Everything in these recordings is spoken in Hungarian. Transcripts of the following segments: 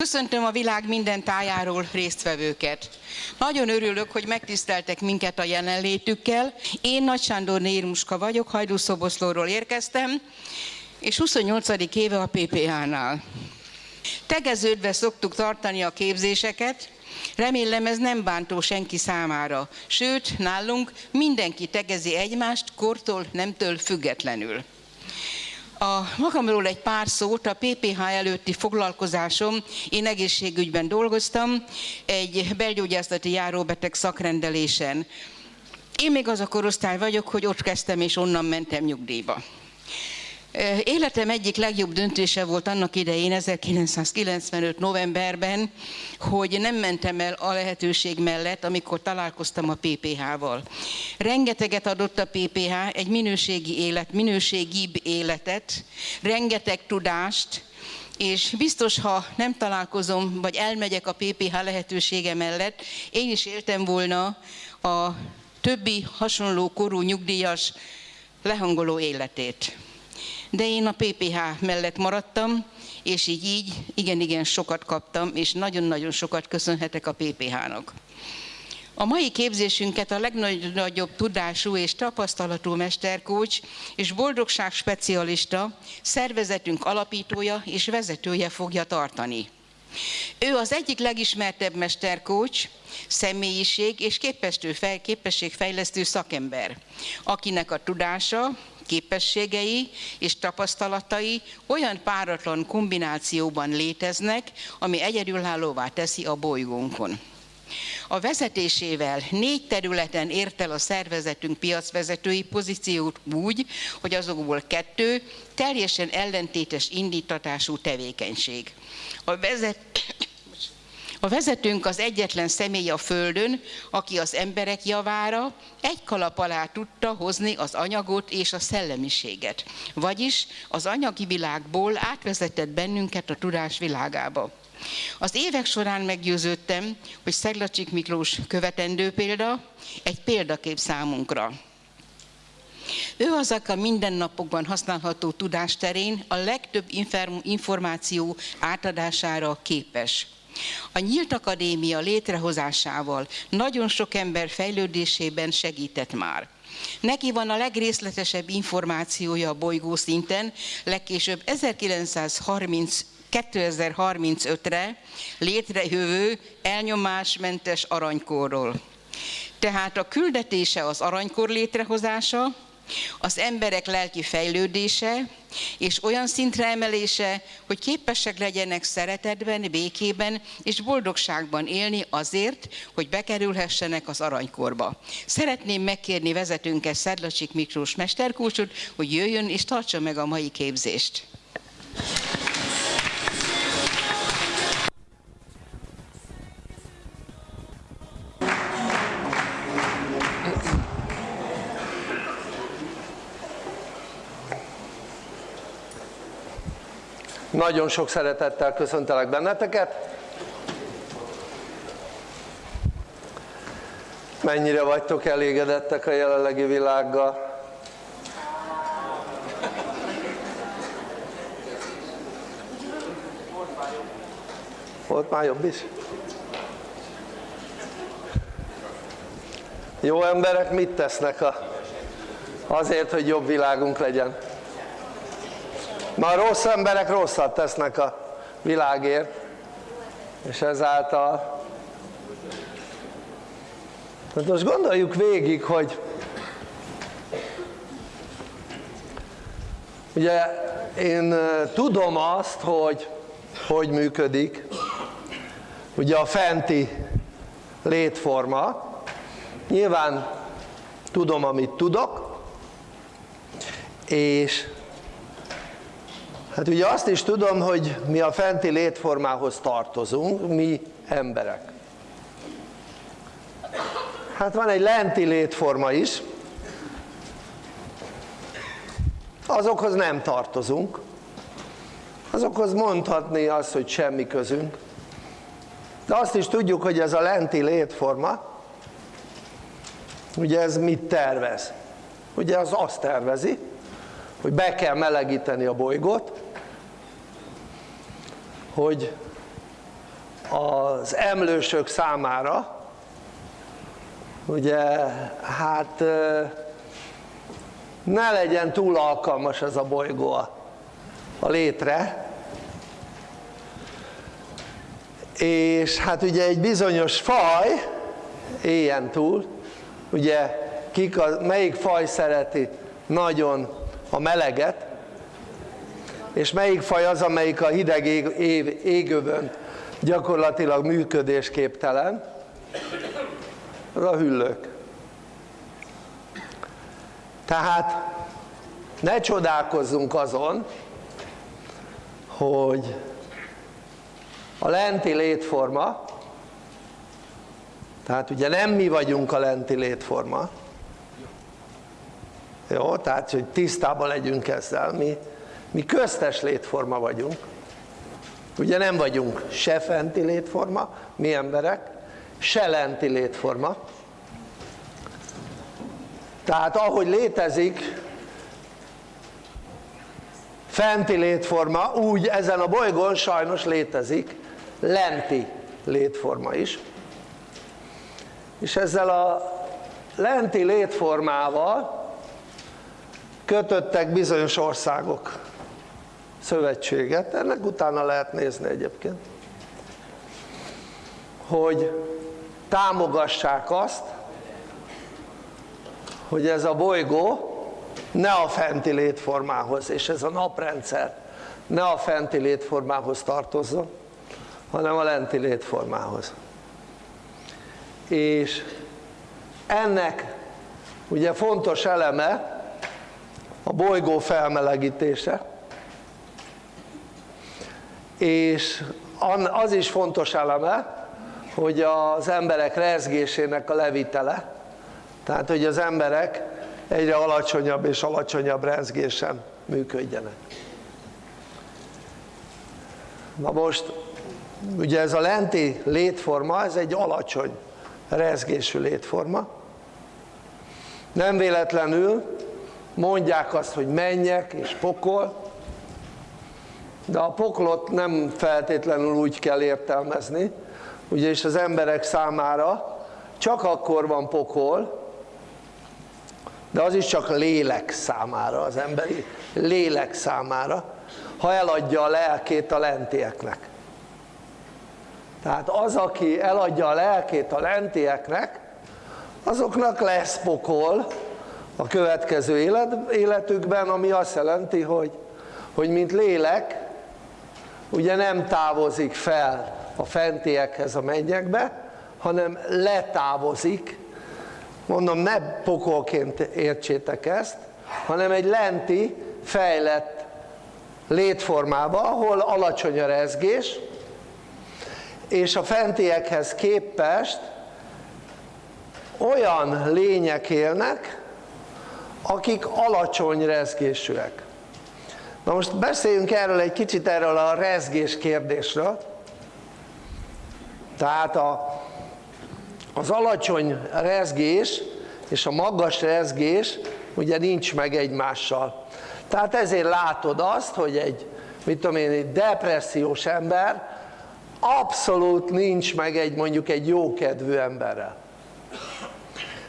Köszöntöm a világ minden tájáról résztvevőket. Nagyon örülök, hogy megtiszteltek minket a jelenlétükkel. Én Nagy Sándor Nérmuska vagyok, Hajdúszoboszlóról érkeztem, és 28. éve a PPH-nál. Tegeződve szoktuk tartani a képzéseket, remélem ez nem bántó senki számára. Sőt, nálunk mindenki tegezi egymást, kortól, nemtől függetlenül. A magamról egy pár szót, a PPH előtti foglalkozásom, én egészségügyben dolgoztam, egy belgyógyászati járóbeteg szakrendelésen. Én még az a korosztály vagyok, hogy ott kezdtem és onnan mentem nyugdíjba. Életem egyik legjobb döntése volt annak idején, 1995. novemberben, hogy nem mentem el a lehetőség mellett, amikor találkoztam a PPH-val. Rengeteget adott a PPH, egy minőségi élet, minőségibb életet, rengeteg tudást, és biztos, ha nem találkozom, vagy elmegyek a PPH lehetősége mellett, én is éltem volna a többi hasonló korú nyugdíjas lehangoló életét de én a PPH mellett maradtam, és így így igen-igen sokat kaptam, és nagyon-nagyon sokat köszönhetek a PPH-nak. A mai képzésünket a legnagyobb tudású és tapasztalatú mesterkócs és boldogság specialista, szervezetünk alapítója és vezetője fogja tartani. Ő az egyik legismertebb mesterkócs, személyiség és képességfejlesztő szakember, akinek a tudása, képességei és tapasztalatai olyan páratlan kombinációban léteznek, ami egyedülállóvá teszi a bolygónkon. A vezetésével négy területen ért el a szervezetünk piacvezetői pozíciót úgy, hogy azokból kettő teljesen ellentétes indítatású tevékenység. A vezet a vezetőnk az egyetlen személy a Földön, aki az emberek javára egy kalap alá tudta hozni az anyagot és a szellemiséget. Vagyis az anyagi világból átvezetett bennünket a tudás világába. Az évek során meggyőződtem, hogy Szeglacsik Miklós követendő példa, egy példakép számunkra. Ő az, aki a mindennapokban használható tudásterén a legtöbb információ átadására képes. A Nyílt Akadémia létrehozásával nagyon sok ember fejlődésében segített már. Neki van a legrészletesebb információja a bolygó szinten, legkésőbb 1930 2035-re létrejövő elnyomásmentes aranykorról. Tehát a küldetése az aranykor létrehozása, az emberek lelki fejlődése és olyan szintre emelése, hogy képesek legyenek szeretetben, békében és boldogságban élni azért, hogy bekerülhessenek az aranykorba. Szeretném megkérni vezetőnket Szedlacsik Miklós mesterkúcsot, hogy jöjjön és tartsa meg a mai képzést. Nagyon sok szeretettel köszöntelek benneteket. Mennyire vagytok elégedettek a jelenlegi világgal? Volt már jobb is? Jó emberek mit tesznek a, azért, hogy jobb világunk legyen? Ma a rossz emberek rosszat tesznek a világért, és ezáltal hát most gondoljuk végig, hogy ugye én tudom azt, hogy hogy működik. Ugye a fenti létforma. Nyilván tudom amit tudok. És Hát ugye azt is tudom, hogy mi a fenti létformához tartozunk, mi emberek. Hát van egy lenti létforma is, azokhoz nem tartozunk, azokhoz mondhatni azt, hogy semmi közünk, de azt is tudjuk, hogy ez a lenti létforma, ugye ez mit tervez? Ugye az azt tervezi, hogy be kell melegíteni a bolygót, hogy az emlősök számára, ugye hát ne legyen túl alkalmas ez a bolygó a, létre, és hát ugye egy bizonyos faj éljen túl, ugye kik a, melyik faj szereti nagyon a meleget, és melyik faj az, amelyik a hideg ég, ég, égövön gyakorlatilag működésképtelen, az a hüllők. Tehát ne csodálkozzunk azon, hogy a lenti létforma, tehát ugye nem mi vagyunk a lenti létforma, jó, tehát hogy tisztában legyünk ezzel, mi, mi köztes létforma vagyunk, ugye nem vagyunk se fenti létforma, mi emberek, se lenti létforma, tehát ahogy létezik fenti létforma, úgy ezen a bolygón sajnos létezik lenti létforma is. És ezzel a lenti létformával kötöttek bizonyos országok szövetséget, ennek utána lehet nézni egyébként, hogy támogassák azt, hogy ez a bolygó ne a fenti létformához, és ez a naprendszer ne a fenti létformához tartozzon, hanem a lenti létformához. És ennek ugye fontos eleme a bolygó felmelegítése, és az is fontos eleme, hogy az emberek rezgésének a levitele, tehát hogy az emberek egyre alacsonyabb és alacsonyabb rezgésen működjenek. Na most ugye ez a lenti létforma, ez egy alacsony rezgésű létforma. Nem véletlenül mondják azt, hogy menjek és pokol, de a poklot nem feltétlenül úgy kell értelmezni, ugyanis az emberek számára csak akkor van pokol, de az is csak lélek számára, az emberi lélek számára, ha eladja a lelkét a lentieknek. Tehát az, aki eladja a lelkét a lentieknek, azoknak lesz pokol a következő élet, életükben, ami azt jelenti, hogy, hogy mint lélek, ugye nem távozik fel a fentiekhez a mennyekbe, hanem letávozik, mondom ne pokolként értsétek ezt, hanem egy lenti, fejlett létformába, ahol alacsony a rezgés, és a fentiekhez képest olyan lények élnek, akik alacsony rezgésűek. Na most beszéljünk erről egy kicsit erről a rezgés kérdésről. Tehát a, az alacsony rezgés és a magas rezgés ugye nincs meg egymással. Tehát ezért látod azt, hogy egy, mit tudom én, egy depressziós ember abszolút nincs meg egy mondjuk egy jókedvű emberrel.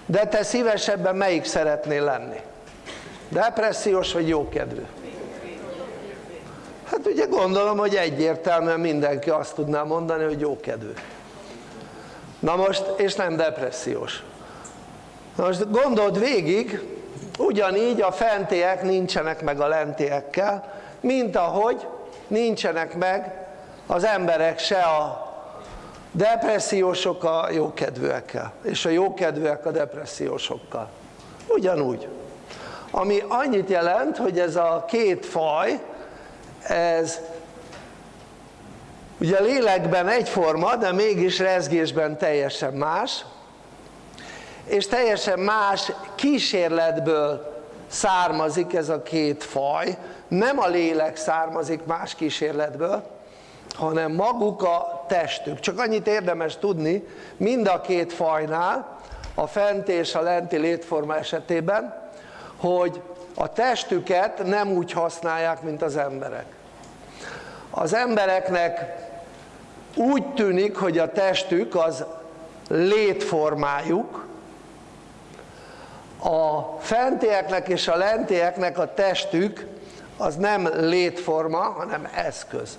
De te szívesebben melyik szeretnél lenni? Depressziós vagy jókedvű? Hát ugye gondolom, hogy egyértelműen mindenki azt tudná mondani, hogy jókedvű. Na most, és nem depressziós. Na most gondold végig, ugyanígy a fentiek nincsenek meg a lentiekkel, mint ahogy nincsenek meg az emberek se a depressziósok a jókedvűekkel, és a jókedvűek a depressziósokkal. Ugyanúgy. Ami annyit jelent, hogy ez a két faj, ez ugye lélekben egyforma, de mégis rezgésben teljesen más, és teljesen más kísérletből származik ez a két faj, nem a lélek származik más kísérletből, hanem maguk a testük. Csak annyit érdemes tudni, mind a két fajnál, a fenti és a lenti létforma esetében, hogy a testüket nem úgy használják, mint az emberek. Az embereknek úgy tűnik, hogy a testük az létformájuk, a fentieknek és a lentieknek a testük az nem létforma, hanem eszköz.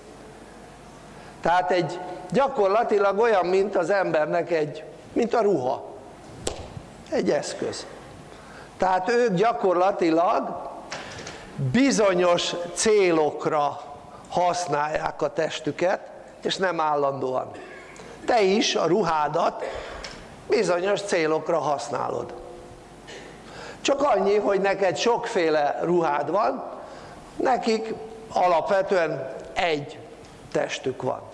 Tehát egy gyakorlatilag olyan, mint az embernek egy, mint a ruha. Egy eszköz. Tehát ők gyakorlatilag bizonyos célokra használják a testüket, és nem állandóan. Te is a ruhádat bizonyos célokra használod. Csak annyi, hogy neked sokféle ruhád van, nekik alapvetően egy testük van.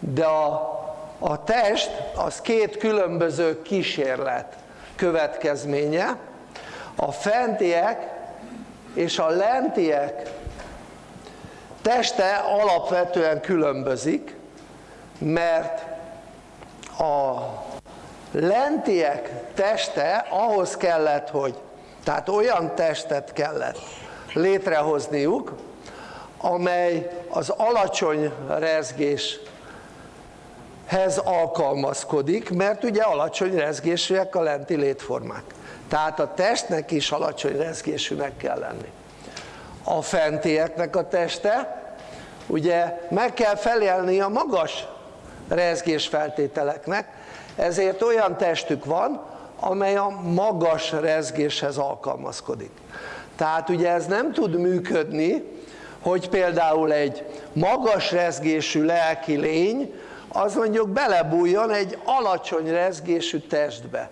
De a, a test az két különböző kísérlet következménye. A fentiek és a lentiek teste alapvetően különbözik, mert a lentiek teste ahhoz kellett, hogy, tehát olyan testet kellett létrehozniuk, amely az alacsony rezgéshez alkalmazkodik, mert ugye alacsony rezgésűek a lenti létformák. Tehát a testnek is alacsony rezgésűnek kell lenni. A fentieknek a teste, ugye meg kell felelni a magas rezgésfeltételeknek, ezért olyan testük van, amely a magas rezgéshez alkalmazkodik. Tehát ugye ez nem tud működni, hogy például egy magas rezgésű lelki lény, az mondjuk belebújjon egy alacsony rezgésű testbe.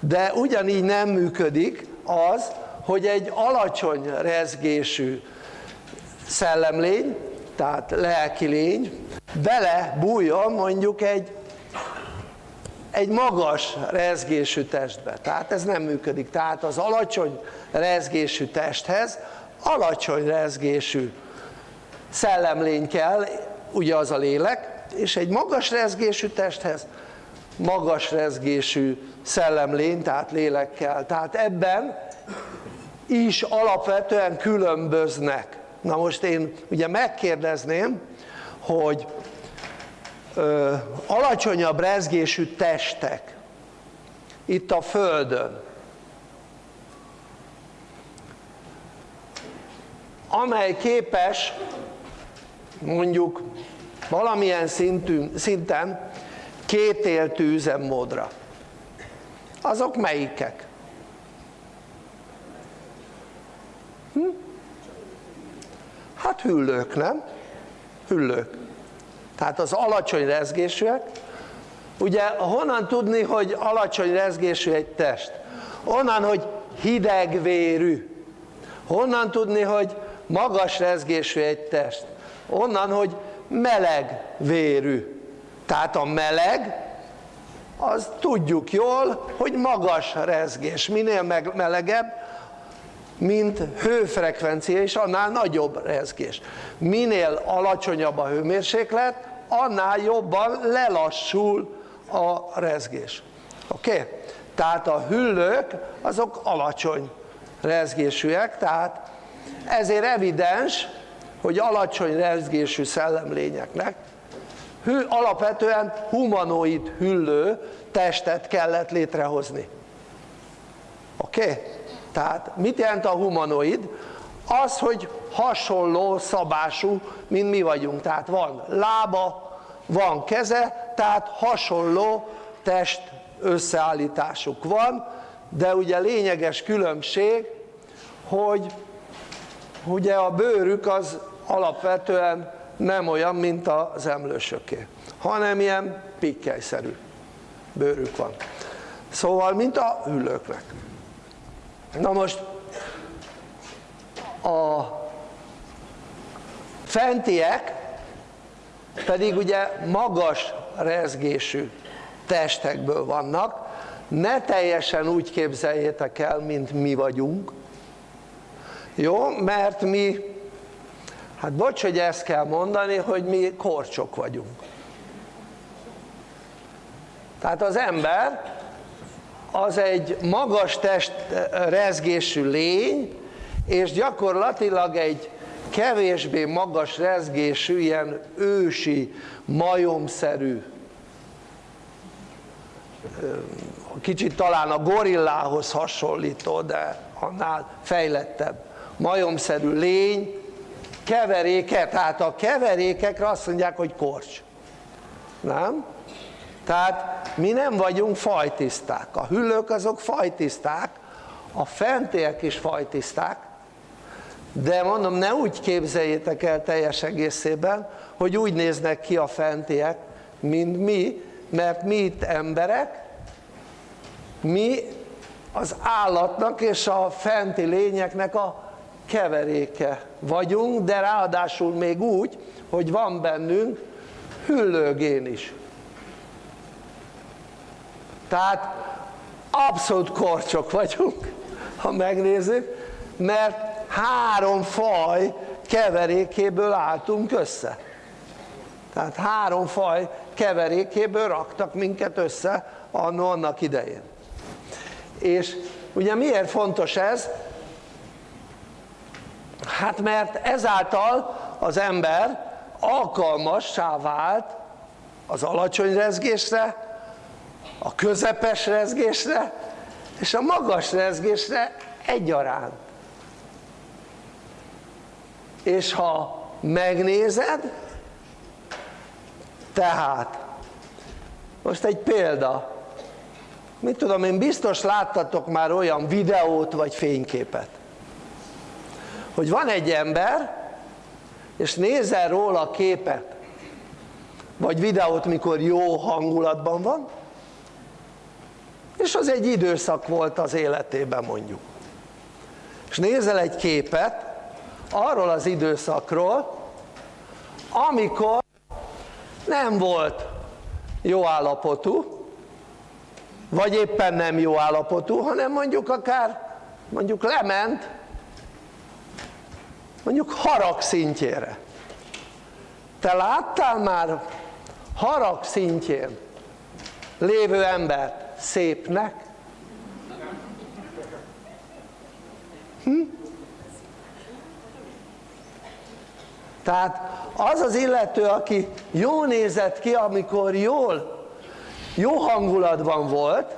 De ugyanígy nem működik az, hogy egy alacsony rezgésű szellemlény, tehát lelki lény, belebújjon mondjuk egy egy magas rezgésű testbe. Tehát ez nem működik. Tehát az alacsony rezgésű testhez alacsony rezgésű szellemlény kell, ugye az a lélek, és egy magas rezgésű testhez magas rezgésű szellemlény, tehát lélek kell. Tehát ebben is alapvetően különböznek. Na most én ugye megkérdezném, hogy ö, alacsonyabb rezgésű testek itt a Földön, amely képes mondjuk valamilyen szintű, szinten kétéltű üzemmódra. Azok melyikek? Hm? Hát hüllők, nem? Hüllők tehát az alacsony rezgésűek, ugye honnan tudni, hogy alacsony rezgésű egy test? Onnan, hogy hidegvérű. Honnan tudni, hogy magas rezgésű egy test? Onnan, hogy meleg vérű. Tehát a meleg, az tudjuk jól, hogy magas rezgés. Minél melegebb, mint hőfrekvencia, és annál nagyobb rezgés. Minél alacsonyabb a hőmérséklet, annál jobban lelassul a rezgés. Oké? Okay? Tehát a hüllők azok alacsony rezgésűek, tehát ezért evidens, hogy alacsony rezgésű szellemlényeknek hű, alapvetően humanoid hüllő testet kellett létrehozni. Oké? Okay? Tehát mit jelent a humanoid? Az, hogy hasonló szabású, mint mi vagyunk. Tehát van lába, van keze, tehát hasonló test összeállításuk van, de ugye lényeges különbség, hogy ugye a bőrük az alapvetően nem olyan, mint az emlősöké, hanem ilyen pikkelyszerű bőrük van. Szóval, mint a hüllőknek. Na most a fentiek pedig ugye magas rezgésű testekből vannak, ne teljesen úgy képzeljétek el, mint mi vagyunk, jó? Mert mi, hát bocs, hogy ezt kell mondani, hogy mi korcsok vagyunk. Tehát az ember az egy magas test rezgésű lény, és gyakorlatilag egy kevésbé magas rezgésű, ilyen ősi, majomszerű, kicsit talán a gorillához hasonlító, de annál fejlettebb, majomszerű lény, keveréke, tehát a keverékekre azt mondják, hogy korcs. Nem? Tehát mi nem vagyunk fajtiszták, a hüllők azok fajtiszták, a fentiek is fajtiszták, de mondom, ne úgy képzeljétek el teljes egészében, hogy úgy néznek ki a fentiek, mint mi, mert mi itt emberek, mi az állatnak és a fenti lényeknek a keveréke vagyunk, de ráadásul még úgy, hogy van bennünk hüllőgén is. Tehát abszolút korcsok vagyunk, ha megnézzük, mert három faj keverékéből álltunk össze. Tehát három faj keverékéből raktak minket össze annak idején. És ugye miért fontos ez? Hát mert ezáltal az ember alkalmassá vált az alacsony rezgésre, a közepes rezgésre és a magas rezgésre egyaránt. És ha megnézed, tehát, most egy példa, mit tudom én, biztos láttatok már olyan videót vagy fényképet, hogy van egy ember, és nézel róla képet, vagy videót, mikor jó hangulatban van, és az egy időszak volt az életében mondjuk. És nézel egy képet arról az időszakról, amikor nem volt jó állapotú, vagy éppen nem jó állapotú, hanem mondjuk akár mondjuk lement mondjuk harag szintjére. Te láttál már harag szintjén lévő embert szépnek? Hm? Tehát az az illető, aki jó nézett ki, amikor jól, jó hangulatban volt,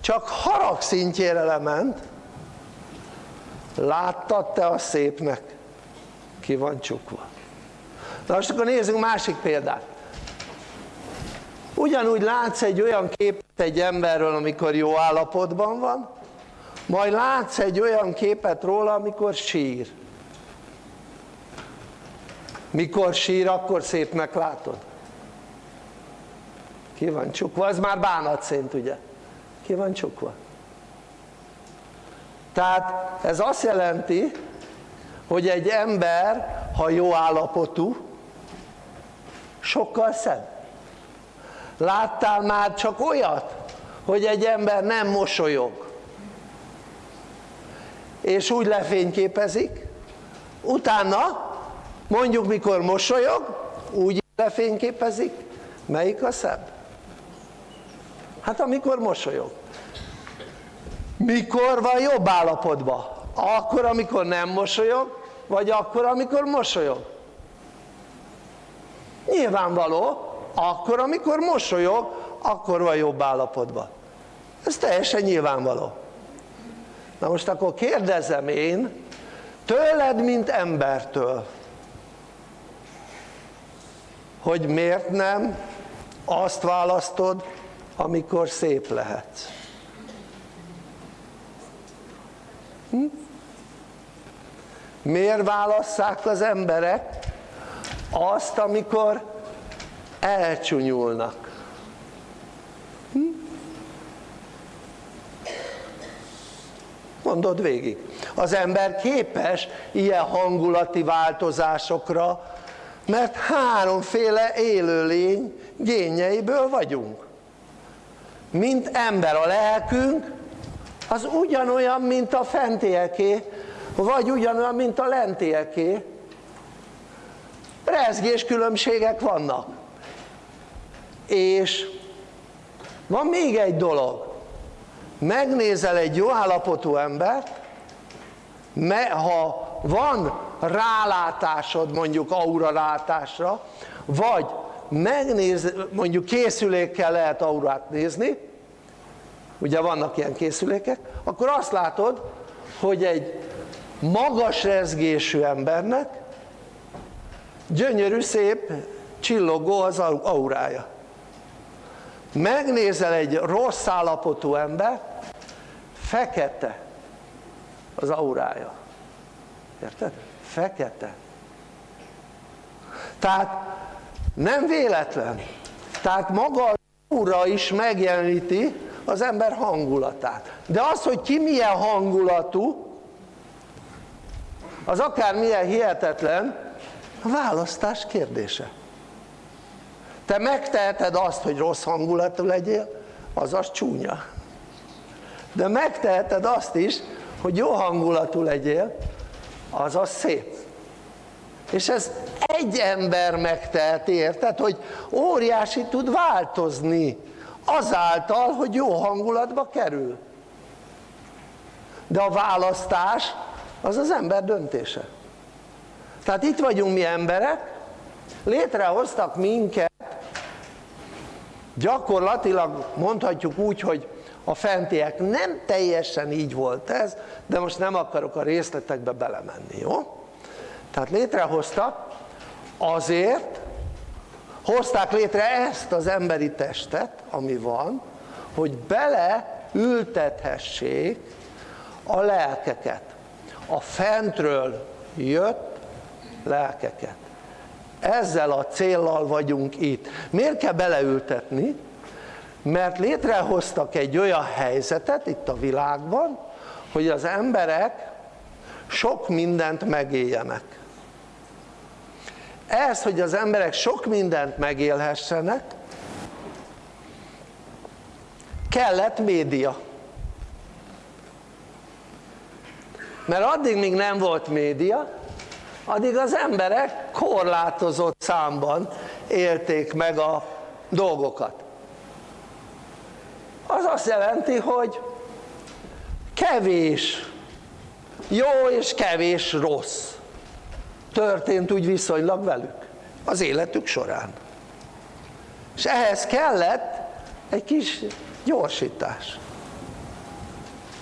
csak harag szintjére lement, láttad te a szépnek? Ki van csukva. Na most akkor nézzünk másik példát. Ugyanúgy látsz egy olyan képet egy emberről, amikor jó állapotban van, majd látsz egy olyan képet róla, amikor sír. Mikor sír, akkor szépnek látod. Ki van csukva? Ez már bánatszint, ugye? Ki van csukva? Tehát ez azt jelenti, hogy egy ember, ha jó állapotú, sokkal szebb. Láttál már csak olyat, hogy egy ember nem mosolyog, és úgy lefényképezik, utána mondjuk mikor mosolyog, úgy lefényképezik, melyik a szebb? Hát amikor mosolyog. Mikor van jobb állapotban? Akkor, amikor nem mosolyog, vagy akkor, amikor mosolyog? Nyilvánvaló, akkor, amikor mosolyog, akkor van jobb állapotban. Ez teljesen nyilvánvaló. Na most akkor kérdezem én, tőled, mint embertől, hogy miért nem azt választod, amikor szép lehetsz. Hm? Miért válasszák az emberek azt, amikor elcsúnyulnak? Hm? Mondod végig. Az ember képes ilyen hangulati változásokra, mert háromféle élőlény génjeiből vagyunk. Mint ember a lelkünk, az ugyanolyan, mint a fentieké, vagy ugyanolyan, mint a lentieké. Rezgés különbségek vannak. És van még egy dolog. Megnézel egy jó állapotú embert, ha van rálátásod mondjuk auralátásra, vagy megnéz, mondjuk készülékkel lehet aurát nézni, ugye vannak ilyen készülékek, akkor azt látod, hogy egy magas rezgésű embernek gyönyörű, szép, csillogó az aurája. Megnézel egy rossz állapotú ember, fekete az aurája. Érted? Fekete. Tehát nem véletlen. Tehát maga az aura is megjeleníti az ember hangulatát. De az, hogy ki milyen hangulatú, az akár milyen hihetetlen, a választás kérdése. Te megteheted azt, hogy rossz hangulatú legyél, az az csúnya. De megteheted azt is, hogy jó hangulatú legyél, az az szép. És ez egy ember megteheti, érted? Hogy óriási tud változni azáltal, hogy jó hangulatba kerül. De a választás az az ember döntése. Tehát itt vagyunk mi emberek, létrehoztak minket, gyakorlatilag mondhatjuk úgy, hogy a fentiek nem teljesen így volt ez, de most nem akarok a részletekbe belemenni, jó? Tehát létrehoztak azért, hozták létre ezt az emberi testet, ami van, hogy beleültethessék a lelkeket, a fentről jött lelkeket. Ezzel a céllal vagyunk itt. Miért kell beleültetni? Mert létrehoztak egy olyan helyzetet itt a világban, hogy az emberek sok mindent megéljenek. Ez, hogy az emberek sok mindent megélhessenek, kellett média. Mert addig, míg nem volt média, addig az emberek korlátozott számban élték meg a dolgokat. Az azt jelenti, hogy kevés jó és kevés rossz történt úgy viszonylag velük az életük során. És ehhez kellett egy kis gyorsítás,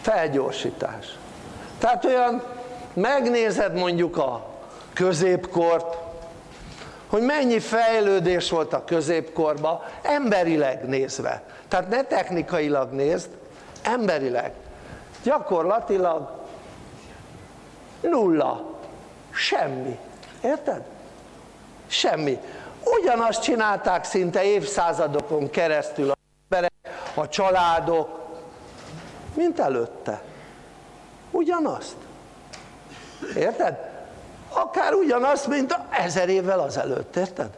felgyorsítás. Tehát olyan megnézed mondjuk a középkort, hogy mennyi fejlődés volt a középkorban, emberileg nézve. Tehát ne technikailag nézd, emberileg. Gyakorlatilag nulla, semmi. Érted? Semmi. Ugyanazt csinálták szinte évszázadokon keresztül a emberek, a családok, mint előtte. Ugyanazt. Érted? akár ugyanazt, mint ezer évvel azelőtt, érted?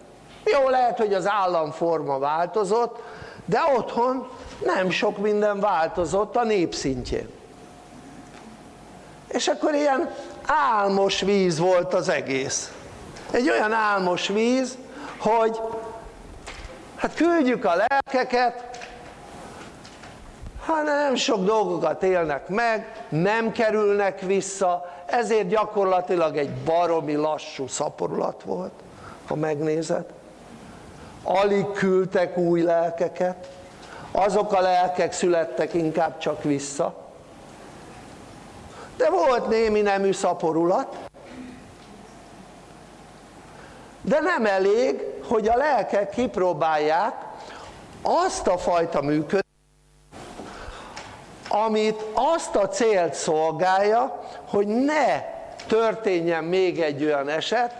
Jó, lehet, hogy az államforma változott, de otthon nem sok minden változott a népszintjén. És akkor ilyen álmos víz volt az egész. Egy olyan álmos víz, hogy hát küldjük a lelkeket, ha nem sok dolgokat élnek meg, nem kerülnek vissza, ezért gyakorlatilag egy baromi lassú szaporulat volt, ha megnézed. Alig küldtek új lelkeket, azok a lelkek születtek inkább csak vissza. De volt némi nemű szaporulat, de nem elég, hogy a lelkek kipróbálják azt a fajta működést, amit azt a célt szolgálja, hogy ne történjen még egy olyan eset,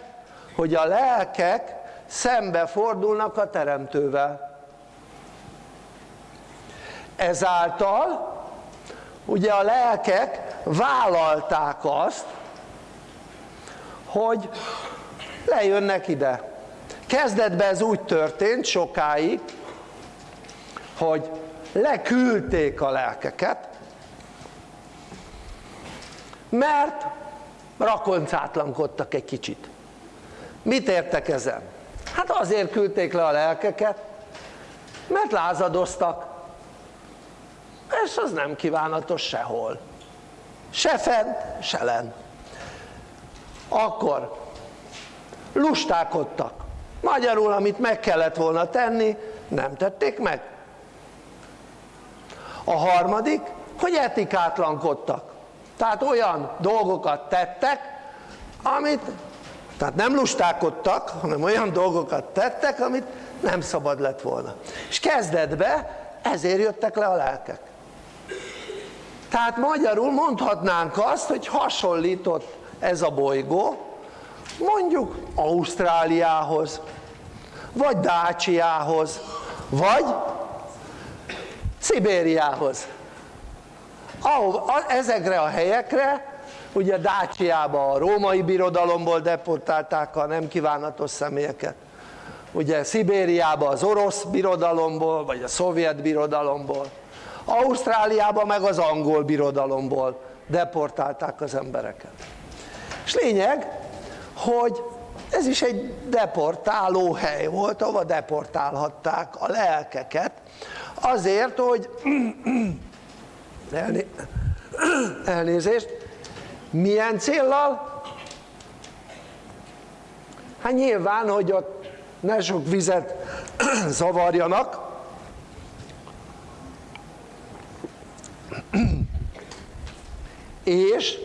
hogy a lelkek szembe fordulnak a teremtővel. Ezáltal ugye a lelkek vállalták azt, hogy lejönnek ide. Kezdetben ez úgy történt sokáig, hogy leküldték a lelkeket, mert rakoncátlankodtak egy kicsit. Mit értek ezen? Hát azért küldték le a lelkeket, mert lázadoztak, és az nem kívánatos sehol. Se fent, se len. akkor lustálkodtak magyarul amit meg kellett volna tenni nem tették meg a harmadik hogy etikátlankodtak. Tehát olyan dolgokat tettek amit tehát nem lustálkodtak hanem olyan dolgokat tettek amit nem szabad lett volna. És kezdetben ezért jöttek le a lelkek. Tehát magyarul mondhatnánk azt hogy hasonlított ez a bolygó mondjuk Ausztráliához vagy Dácsiához vagy Szibériához. Ezekre a helyekre ugye Dácsiába a római birodalomból deportálták a nem kívánatos személyeket. Ugye Szibériába az orosz birodalomból vagy a szovjet birodalomból. Ausztráliába meg az angol birodalomból deportálták az embereket. És lényeg hogy ez is egy deportáló hely volt ahova deportálhatták a lelkeket azért hogy elnézést milyen céllal? hát nyilván hogy ott ne sok vizet zavarjanak és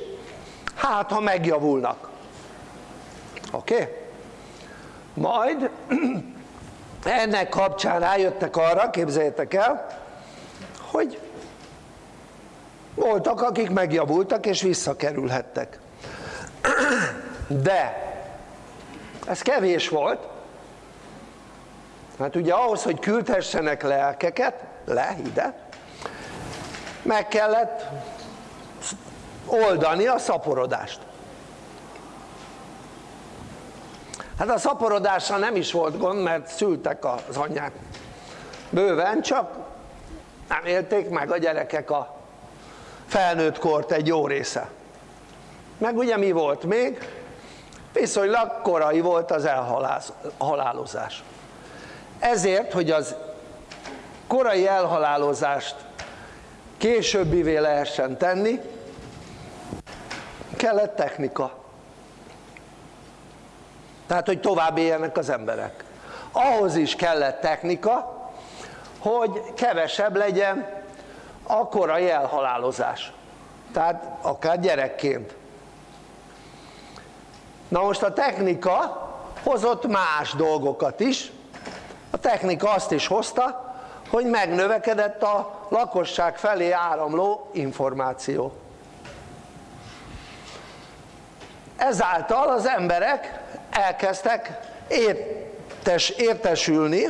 hát ha megjavulnak oké? Okay? majd ennek kapcsán rájöttek arra, képzeljétek el hogy voltak akik megjavultak és visszakerülhettek. De ez kevés volt hát ugye ahhoz hogy küldhessenek lelkeket le ide meg kellett oldani a szaporodást hát a szaporodással nem is volt gond mert szültek az anyák. Bőven csak nem élték meg a gyerekek a felnőtt kort egy jó része. Meg ugye mi volt még? viszonylag korai volt az elhalálozás ezért hogy az korai elhalálozást későbbivé lehessen tenni kellett technika tehát hogy tovább éljenek az emberek. Ahhoz is kellett technika hogy kevesebb legyen a korai elhalálozás. Tehát akár gyerekként. Na most a technika hozott más dolgokat is. A technika azt is hozta hogy megnövekedett a lakosság felé áramló információ. Ezáltal az emberek elkezdtek értes, értesülni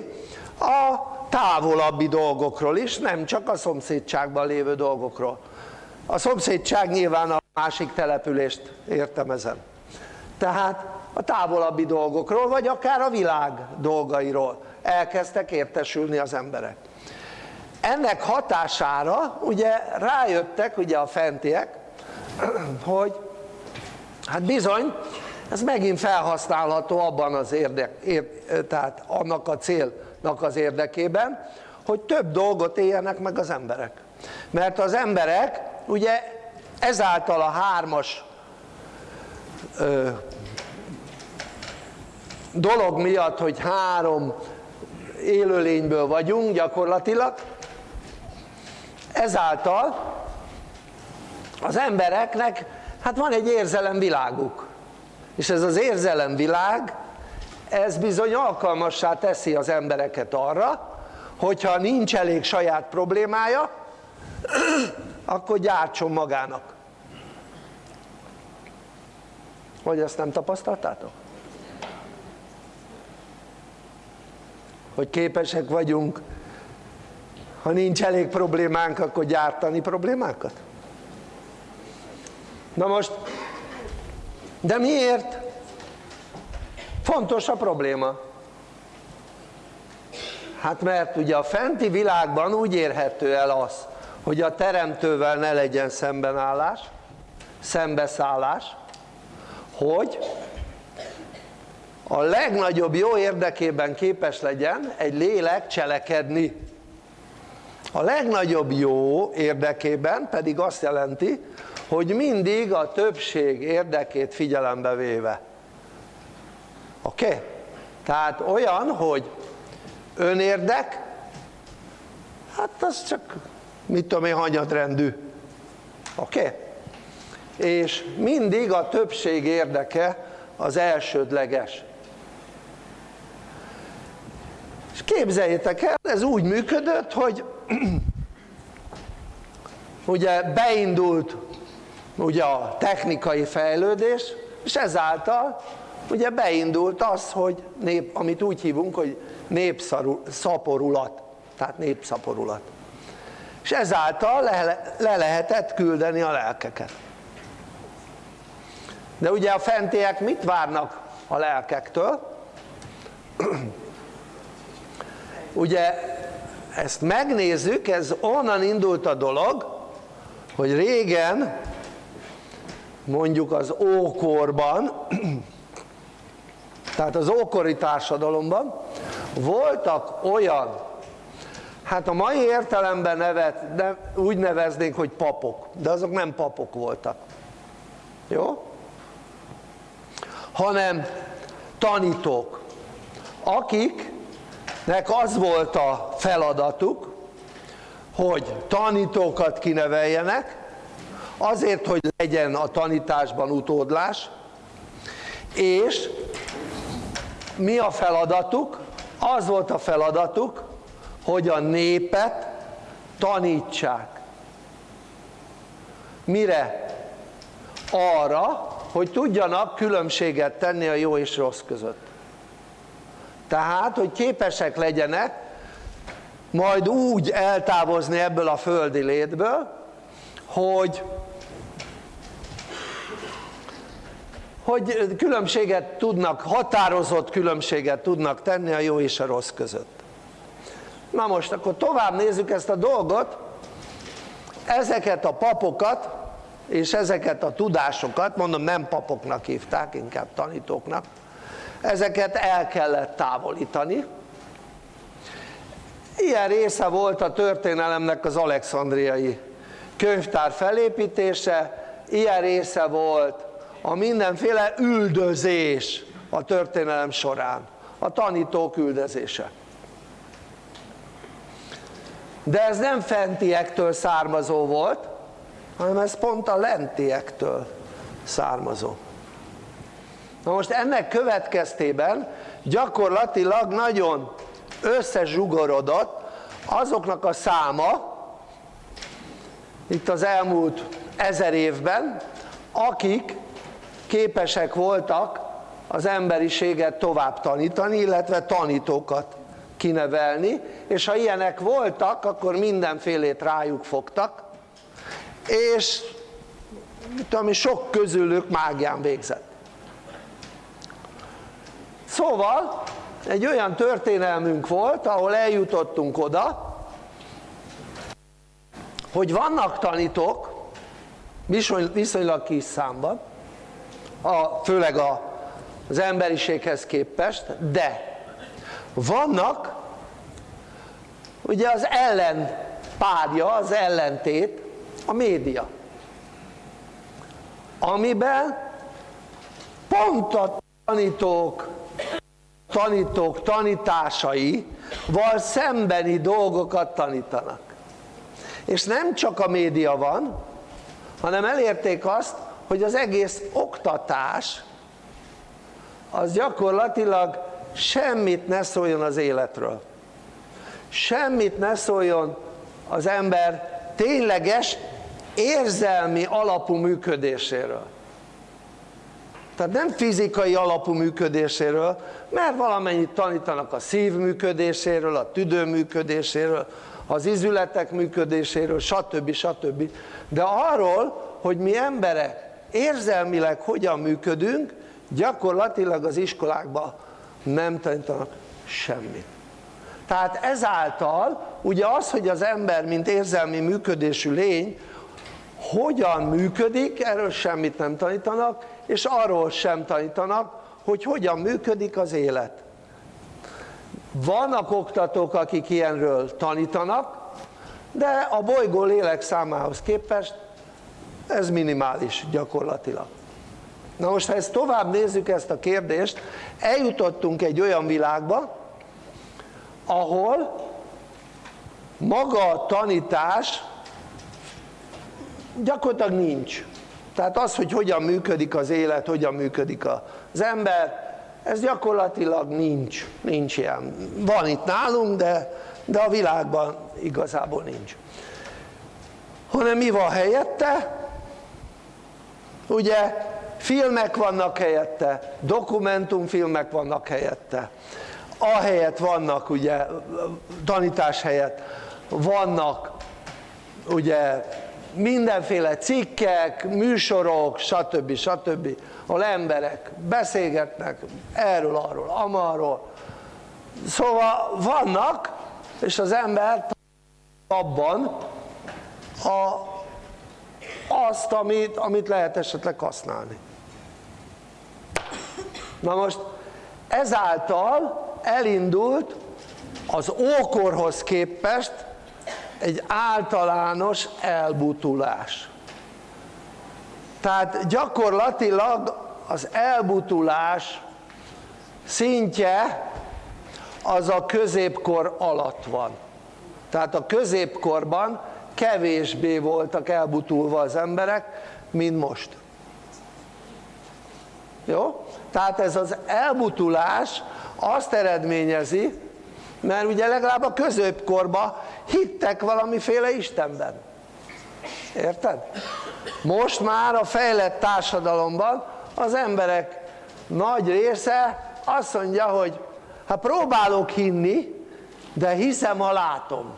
a távolabbi dolgokról is, nem csak a szomszédságban lévő dolgokról. A szomszédság nyilván a másik települést értem ezen. Tehát a távolabbi dolgokról vagy akár a világ dolgairól elkezdtek értesülni az emberek. Ennek hatására ugye rájöttek ugye a fentiek hogy hát bizony ez megint felhasználható abban az érdek, ér, tehát annak a célnak az érdekében hogy több dolgot éljenek meg az emberek. Mert az emberek ugye ezáltal a hármas ö, dolog miatt hogy három élőlényből vagyunk gyakorlatilag ezáltal az embereknek hát van egy érzelemviláguk és ez az érzelemvilág ez bizony alkalmassá teszi az embereket arra hogyha nincs elég saját problémája akkor gyártson magának vagy ezt nem tapasztaltátok? hogy képesek vagyunk ha nincs elég problémánk akkor gyártani problémákat? na most de miért? fontos a probléma hát mert ugye a fenti világban úgy érhető el az hogy a teremtővel ne legyen szembenállás szembeszállás hogy a legnagyobb jó érdekében képes legyen egy lélek cselekedni a legnagyobb jó érdekében pedig azt jelenti hogy mindig a többség érdekét figyelembe véve oké? Okay? tehát olyan hogy önérdek hát az csak mit tudom én hanyadrendű oké? Okay? és mindig a többség érdeke az elsődleges és képzeljétek el ez úgy működött hogy ugye beindult ugye a technikai fejlődés és ezáltal ugye beindult az hogy nép, amit úgy hívunk hogy népszaporulat tehát népszaporulat. És ezáltal le, le lehetett küldeni a lelkeket. De ugye a fentiek mit várnak a lelkektől? ugye ezt megnézzük, ez onnan indult a dolog hogy régen mondjuk az ókorban tehát az ókori társadalomban voltak olyan hát a mai értelemben nevet, ne, úgy neveznénk hogy papok de azok nem papok voltak jó? hanem tanítók akiknek az volt a feladatuk hogy tanítókat kineveljenek azért hogy legyen a tanításban utódlás és mi a feladatuk? az volt a feladatuk hogy a népet tanítsák mire? arra hogy tudjanak különbséget tenni a jó és rossz között tehát hogy képesek legyenek majd úgy eltávozni ebből a földi létből hogy hogy különbséget tudnak, határozott különbséget tudnak tenni a jó és a rossz között. Na most akkor tovább nézzük ezt a dolgot. Ezeket a papokat és ezeket a tudásokat, mondom nem papoknak hívták, inkább tanítóknak ezeket el kellett távolítani. Ilyen része volt a történelemnek az alexandriai könyvtár felépítése. Ilyen része volt a mindenféle üldözés a történelem során a tanítók üldözése. De ez nem fentiektől származó volt hanem ez pont a lentiektől származó na most ennek következtében gyakorlatilag nagyon összezsugorodott azoknak a száma itt az elmúlt ezer évben akik képesek voltak az emberiséget tovább tanítani illetve tanítókat kinevelni és ha ilyenek voltak akkor mindenfélét rájuk fogtak és tudom, sok közülük mágián végzett szóval egy olyan történelmünk volt ahol eljutottunk oda hogy vannak tanítók viszonylag kis számban a, főleg a, az emberiséghez képest de vannak ugye az ellenpárja, az ellentét a média amiben pont a tanítók tanítók tanításaival szembeni dolgokat tanítanak. És nem csak a média van hanem elérték azt hogy az egész oktatás az gyakorlatilag semmit ne szóljon az életről. Semmit ne szóljon az ember tényleges érzelmi alapú működéséről tehát nem fizikai alapú működéséről mert valamennyit tanítanak a szív működéséről, a tüdő működéséről az izületek működéséről stb. stb. de arról hogy mi emberek érzelmileg hogyan működünk gyakorlatilag az iskolákban nem tanítanak semmit tehát ezáltal ugye az hogy az ember mint érzelmi működésű lény hogyan működik erről semmit nem tanítanak és arról sem tanítanak hogy hogyan működik az élet. Vannak oktatók akik ilyenről tanítanak de a bolygó lélek számához képest ez minimális gyakorlatilag. Na most ha ezt tovább nézzük ezt a kérdést eljutottunk egy olyan világba ahol maga a tanítás gyakorlatilag nincs tehát az hogy hogyan működik az élet, hogyan működik az ember ez gyakorlatilag nincs, nincs ilyen. Van itt nálunk de, de a világban igazából nincs. Hanem mi van helyette? ugye filmek vannak helyette, dokumentumfilmek vannak helyette. Ahelyett vannak ugye tanítás helyett vannak ugye mindenféle cikkek, műsorok, stb. stb. ahol emberek beszélgetnek erről, arról, amarról szóval vannak és az ember abban a, azt, amit, amit lehet esetleg használni na most ezáltal elindult az ókorhoz képest egy általános elbutulás. Tehát gyakorlatilag az elbutulás szintje az a középkor alatt van. Tehát a középkorban kevésbé voltak elbutulva az emberek mint most. Jó? tehát ez az elbutulás azt eredményezi mert ugye legalább a középkorban hittek valamiféle Istenben. Érted? most már a fejlett társadalomban az emberek nagy része azt mondja hogy hát próbálok hinni de hiszem ha látom.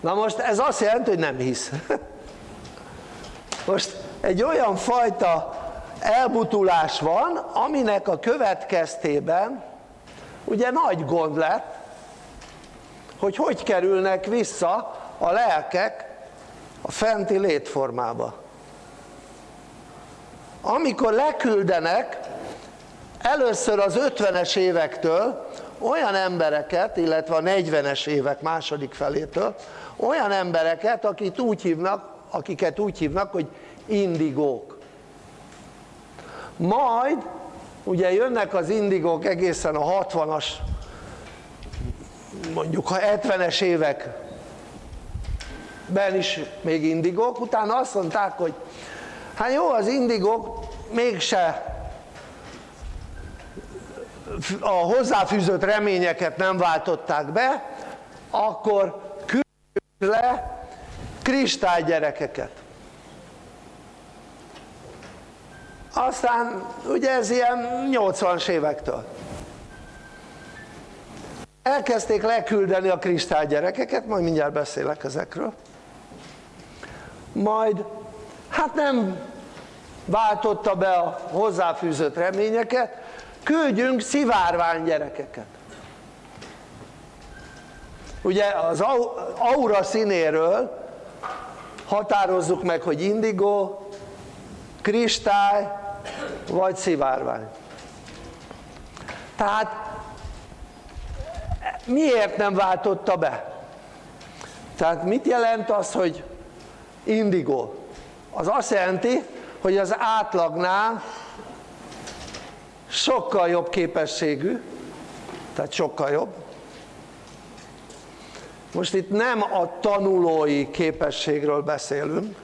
Na most ez azt jelenti hogy nem hisz. Most egy olyan fajta elbutulás van aminek a következtében ugye nagy gond lett hogy hogy kerülnek vissza a lelkek a fenti létformába. Amikor leküldenek először az 50-es évektől olyan embereket illetve a 40-es évek második felétől olyan embereket akit úgy hívnak, akiket úgy hívnak hogy indigók. Majd ugye jönnek az indigók egészen a 60-as mondjuk ha 70-es években is még indigók utána azt mondták hogy hát jó az indigók mégse a hozzáfűzött reményeket nem váltották be akkor küldjük le kristálygyerekeket aztán ugye ez ilyen 80-as évektől. Elkezdték leküldeni a kristálygyerekeket, majd mindjárt beszélek ezekről. Majd hát nem váltotta be a hozzáfűzött reményeket küldjünk szivárvány gyerekeket. Ugye az aura színéről határozzuk meg hogy indigó, kristály vagy szivárvány tehát miért nem váltotta be? tehát mit jelent az hogy indigó? az azt jelenti hogy az átlagnál sokkal jobb képességű tehát sokkal jobb most itt nem a tanulói képességről beszélünk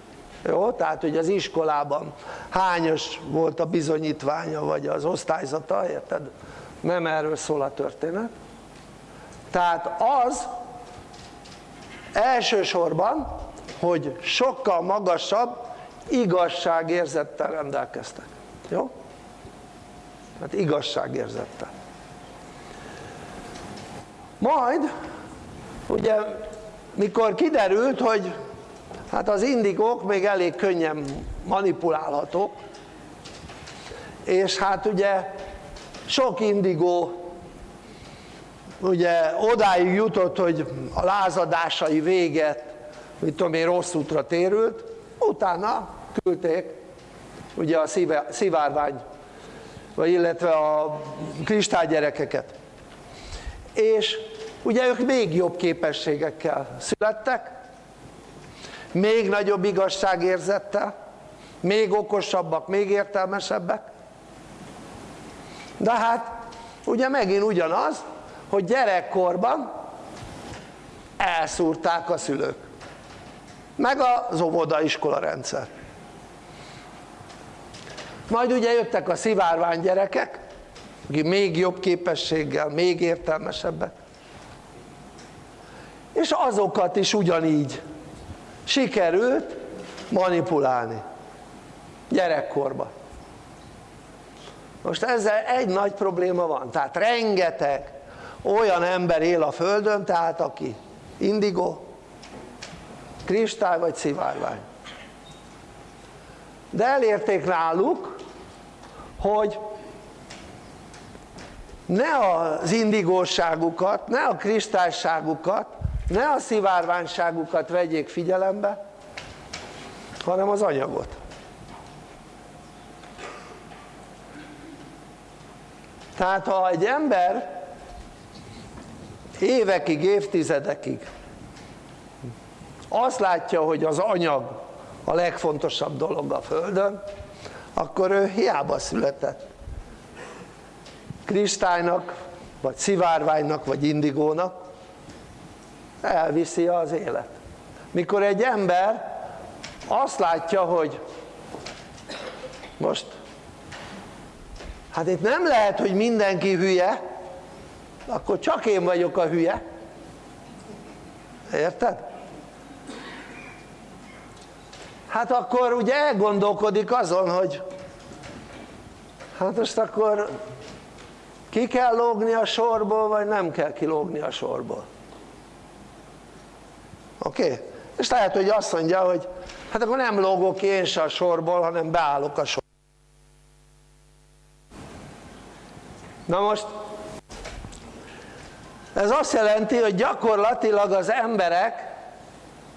jó? tehát hogy az iskolában hányos volt a bizonyítványa vagy az osztályzata, érted? nem erről szól a történet tehát az elsősorban hogy sokkal magasabb igazságérzettel rendelkeztek jó? hát igazságérzettel majd ugye mikor kiderült hogy hát az indigók még elég könnyen manipulálhatók. És hát ugye sok indigó ugye odáig jutott hogy a lázadásai véget mit tudom én rossz útra térült utána küldték ugye a szivárvány vagy illetve a kristálygyerekeket és ugye ők még jobb képességekkel születtek, még nagyobb igazságérzettel, még okosabbak, még értelmesebbek, de hát ugye megint ugyanaz, hogy gyerekkorban elszúrták a szülők, meg az óvodaiskola rendszer. Majd ugye jöttek a szivárvány gyerekek, akik még jobb képességgel, még értelmesebbek, és azokat is ugyanígy sikerült manipulálni gyerekkorban. Most ezzel egy nagy probléma van, tehát rengeteg olyan ember él a Földön, tehát aki indigó, kristály vagy szivárvány. De elérték náluk, hogy ne az indigóságukat, ne a kristályságukat, ne a szivárványságukat vegyék figyelembe, hanem az anyagot. Tehát ha egy ember évekig, évtizedekig azt látja, hogy az anyag a legfontosabb dolog a Földön, akkor ő hiába született kristálynak, vagy szivárványnak, vagy indigónak, elviszi az élet. Mikor egy ember azt látja, hogy most hát itt nem lehet, hogy mindenki hülye, akkor csak én vagyok a hülye. Érted? Hát akkor ugye elgondolkodik azon, hogy hát most akkor ki kell lógni a sorból, vagy nem kell kilógni a sorból. Oké? Okay? És lehet, hogy azt mondja, hogy hát akkor nem lógok én se a sorból, hanem beállok a sorból. Na most ez azt jelenti, hogy gyakorlatilag az emberek,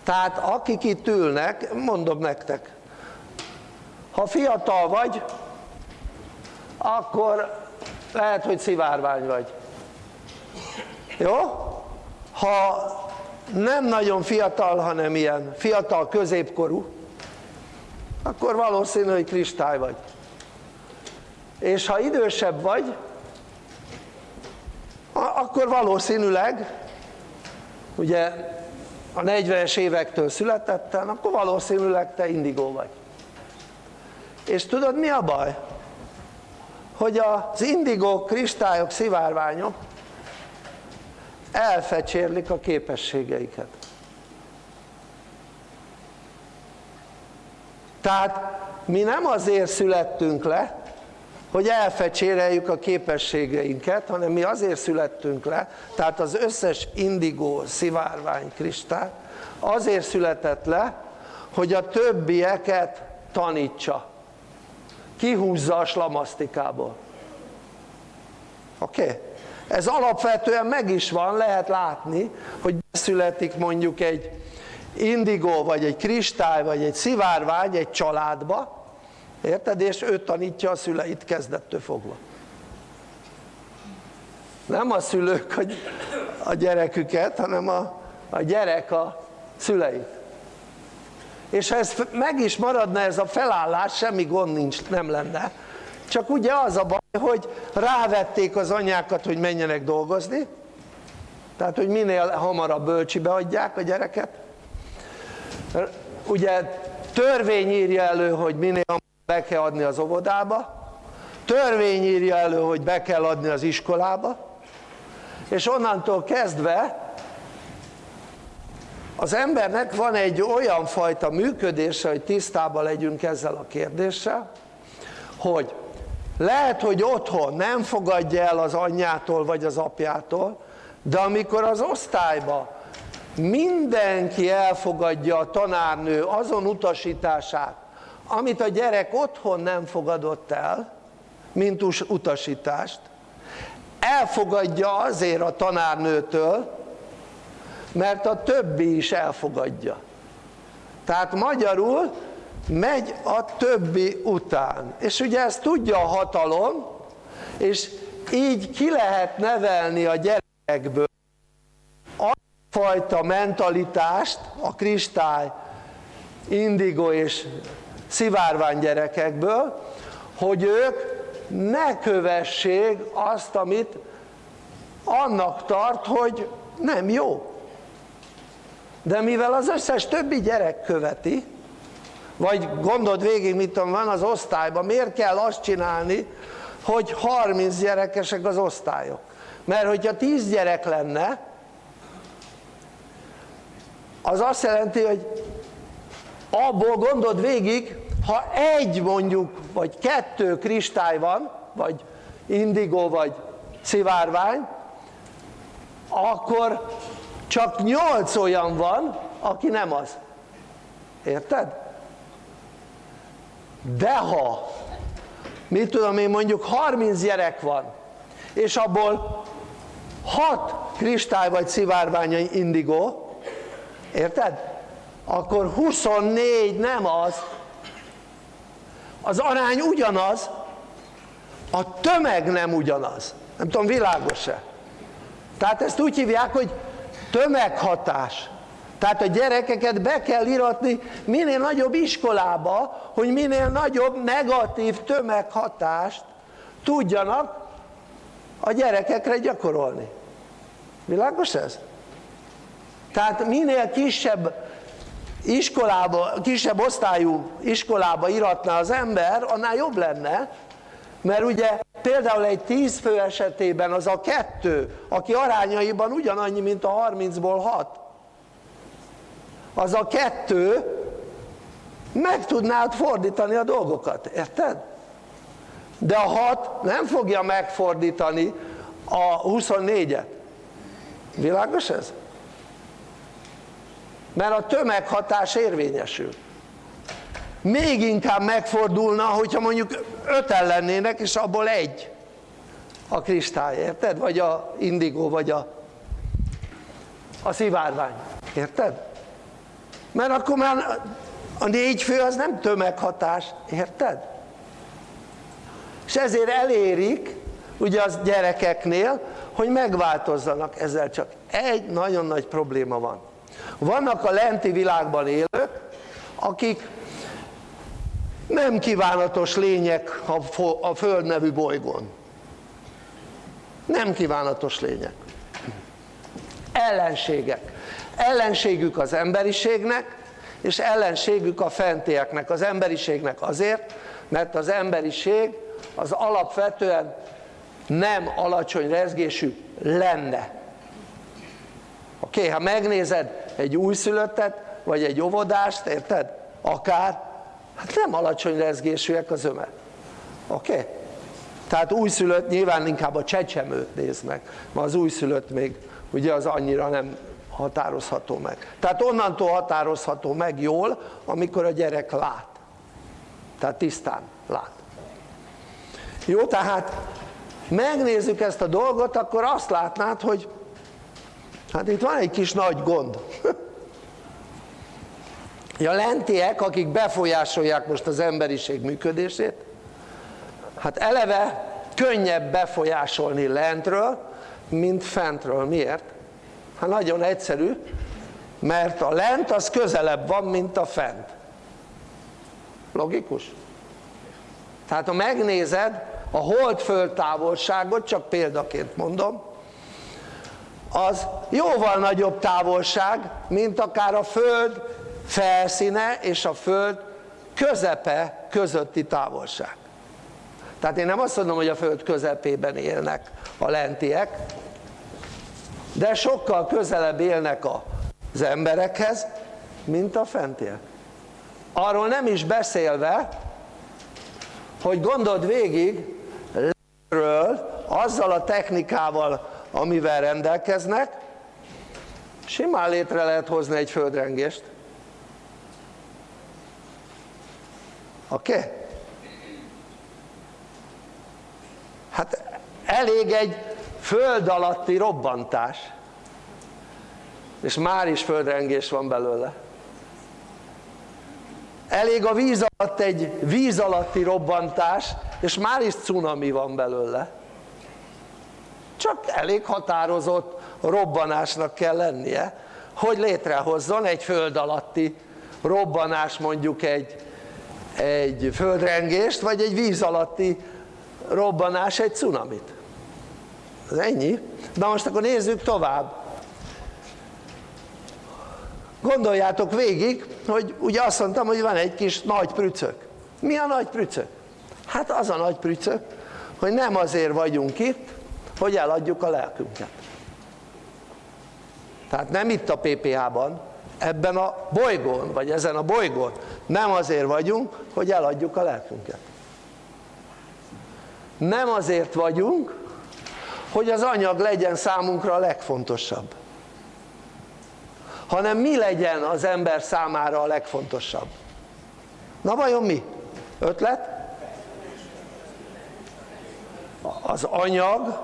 tehát akik itt ülnek, mondom nektek, ha fiatal vagy, akkor lehet, hogy szivárvány vagy. Jó? Ha nem nagyon fiatal, hanem ilyen fiatal középkorú, akkor valószínű, hogy kristály vagy. És ha idősebb vagy, akkor valószínűleg, ugye a 40-es évektől születettem, akkor valószínűleg te indigó vagy. És tudod mi a baj? Hogy az indigók, kristályok, szivárványok elfecsérlik a képességeiket. Tehát mi nem azért születtünk le, hogy elfecséreljük a képességeinket, hanem mi azért születtünk le, tehát az összes indigó, szivárvány, kristály azért született le, hogy a többieket tanítsa, kihúzza a slamasztikából. Oké? Okay? Ez alapvetően meg is van, lehet látni, hogy születik mondjuk egy indigó, vagy egy kristály, vagy egy szivárvány egy családba, Érted? És ő tanítja a szüleit kezdettől fogva. Nem a szülők a gyereküket, hanem a, a gyerek a szüleit. És ha ez meg is maradna ez a felállás, semmi gond nincs, nem lenne. Csak ugye az a baj, hogy rávették az anyákat, hogy menjenek dolgozni, tehát hogy minél hamarabb bölcsibe adják a gyereket. Ugye törvény írja elő, hogy minél hamarabb be kell adni az óvodába, törvény írja elő, hogy be kell adni az iskolába, és onnantól kezdve az embernek van egy olyan fajta működése, hogy tisztában legyünk ezzel a kérdéssel, hogy lehet, hogy otthon nem fogadja el az anyjától vagy az apjától, de amikor az osztályba mindenki elfogadja a tanárnő azon utasítását, amit a gyerek otthon nem fogadott el, mint utasítást, elfogadja azért a tanárnőtől, mert a többi is elfogadja. Tehát magyarul megy a többi után. És ugye ezt tudja a hatalom, és így ki lehet nevelni a gyerekből fajta mentalitást a kristály, indigo és szivárvány gyerekekből, hogy ők ne kövessék azt, amit annak tart, hogy nem jó. De mivel az összes többi gyerek követi, vagy gondold végig, mit tudom, van az osztályban, miért kell azt csinálni, hogy 30 gyerekesek az osztályok? Mert hogyha 10 gyerek lenne, az azt jelenti, hogy abból gondold végig, ha egy mondjuk, vagy kettő kristály van, vagy indigo, vagy szivárvány, akkor csak nyolc olyan van, aki nem az. Érted? De ha, mit tudom én, mondjuk 30 gyerek van, és abból 6 kristály vagy szivárvány indigo, érted? Akkor 24 nem az, az arány ugyanaz, a tömeg nem ugyanaz. Nem tudom, világos-e? Tehát ezt úgy hívják, hogy tömeghatás. Tehát a gyerekeket be kell iratni minél nagyobb iskolába, hogy minél nagyobb negatív tömeghatást tudjanak a gyerekekre gyakorolni. Világos ez? Tehát minél kisebb iskolába, kisebb osztályú iskolába iratná az ember, annál jobb lenne, mert ugye például egy 10 fő esetében az a kettő, aki arányaiban ugyanannyi, mint a 30-ból 6, az a kettő meg tudnád fordítani a dolgokat, érted? De a 6 nem fogja megfordítani a 24-et. Világos ez? mert a tömeghatás érvényesül még inkább megfordulna hogyha mondjuk öten lennének és abból egy a kristály, érted? vagy a indigó vagy a, a szivárvány, érted? Mert akkor már a négy fő az nem tömeghatás, érted? és ezért elérik ugye az gyerekeknél hogy megváltozzanak ezzel csak egy nagyon nagy probléma van vannak a lenti világban élők, akik nem kívánatos lények a Föld nevű bolygón. Nem kívánatos lények. Ellenségek. Ellenségük az emberiségnek, és ellenségük a fentieknek, az emberiségnek azért, mert az emberiség az alapvetően nem alacsony rezgésű lenne. Oké, okay, ha megnézed egy újszülöttet, vagy egy óvodást, érted? Akár, hát nem alacsony rezgésűek az öme. Oké? Okay? Tehát újszülött nyilván inkább a csecsemőt néz meg, mert az újszülött még ugye az annyira nem határozható meg. Tehát onnantól határozható meg jól, amikor a gyerek lát. Tehát tisztán lát. Jó, tehát megnézzük ezt a dolgot, akkor azt látnád, hogy Hát itt van egy kis nagy gond. A lentiek, akik befolyásolják most az emberiség működését, hát eleve könnyebb befolyásolni lentről, mint fentről. Miért? Hát nagyon egyszerű, mert a lent az közelebb van, mint a fent. Logikus? Tehát ha megnézed a hold-föld távolságot, csak példaként mondom, az jóval nagyobb távolság, mint akár a Föld felszíne és a Föld közepe közötti távolság. Tehát én nem azt mondom, hogy a Föld közepében élnek a lentiek, de sokkal közelebb élnek az emberekhez, mint a fentiek. Arról nem is beszélve, hogy gondold végig, lentről, azzal a technikával, amivel rendelkeznek, simán létre lehet hozni egy földrengést. Oké? Okay? Hát elég egy föld alatti robbantás, és már is földrengés van belőle. Elég a víz alatt egy víz alatti robbantás, és már is cunami van belőle. Csak elég határozott robbanásnak kell lennie hogy létrehozzon egy föld alatti robbanás mondjuk egy, egy földrengést vagy egy víz alatti robbanás egy cunamit ez ennyi. Na most akkor nézzük tovább. Gondoljátok végig hogy ugye azt mondtam hogy van egy kis nagy prücök. Mi a nagy prücök? hát az a nagy prücök hogy nem azért vagyunk itt hogy eladjuk a lelkünket. Tehát nem itt a PPH-ban ebben a bolygón vagy ezen a bolygón. Nem azért vagyunk hogy eladjuk a lelkünket. Nem azért vagyunk hogy az anyag legyen számunkra a legfontosabb hanem mi legyen az ember számára a legfontosabb na vajon mi? ötlet? az anyag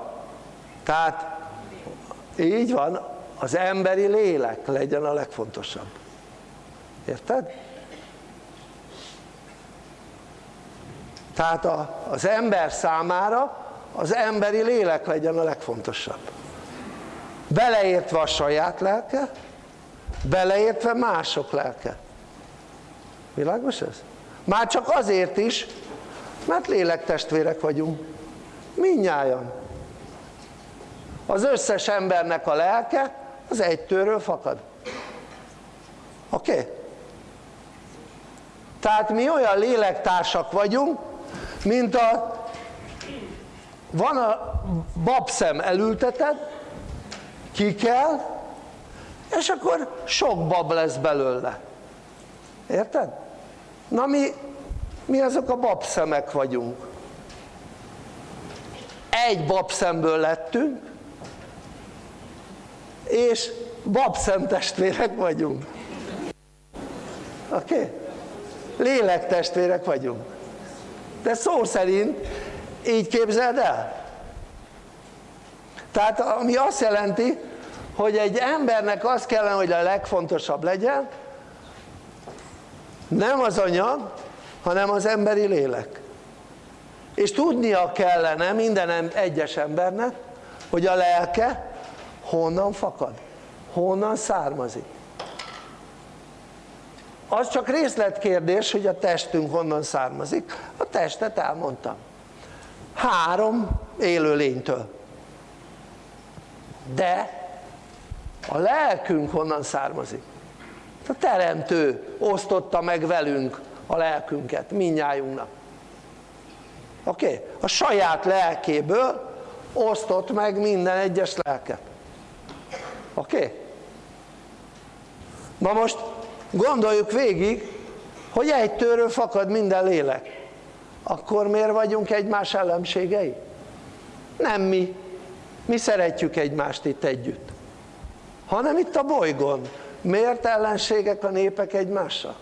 tehát így van az emberi lélek legyen a legfontosabb érted? tehát az ember számára az emberi lélek legyen a legfontosabb beleértve a saját lelke beleértve mások lelke világos ez? már csak azért is mert lélektestvérek vagyunk minnyáján az összes embernek a lelke az egy tőről fakad oké? Okay? tehát mi olyan lélektársak vagyunk mint a van a babszem elülteted ki kell és akkor sok bab lesz belőle érted? na mi, mi azok a babszemek vagyunk egy babszemből lettünk és babszemtestvérek vagyunk oké? Okay? lélektestvérek vagyunk de szó szerint így képzeld el? Tehát ami azt jelenti hogy egy embernek az kellene hogy a legfontosabb legyen nem az anyag hanem az emberi lélek. És tudnia kellene minden egyes embernek hogy a lelke honnan fakad, honnan származik. Az csak részletkérdés hogy a testünk honnan származik. A testet elmondtam három élőlénytől de a lelkünk honnan származik? a teremtő osztotta meg velünk a lelkünket, minnyájunknak oké? Okay? a saját lelkéből osztott meg minden egyes lelket oké? Okay? na most gondoljuk végig hogy egy tőről fakad minden lélek akkor miért vagyunk egymás ellenségei? nem mi mi szeretjük egymást itt együtt hanem itt a bolygón miért ellenségek a népek egymással?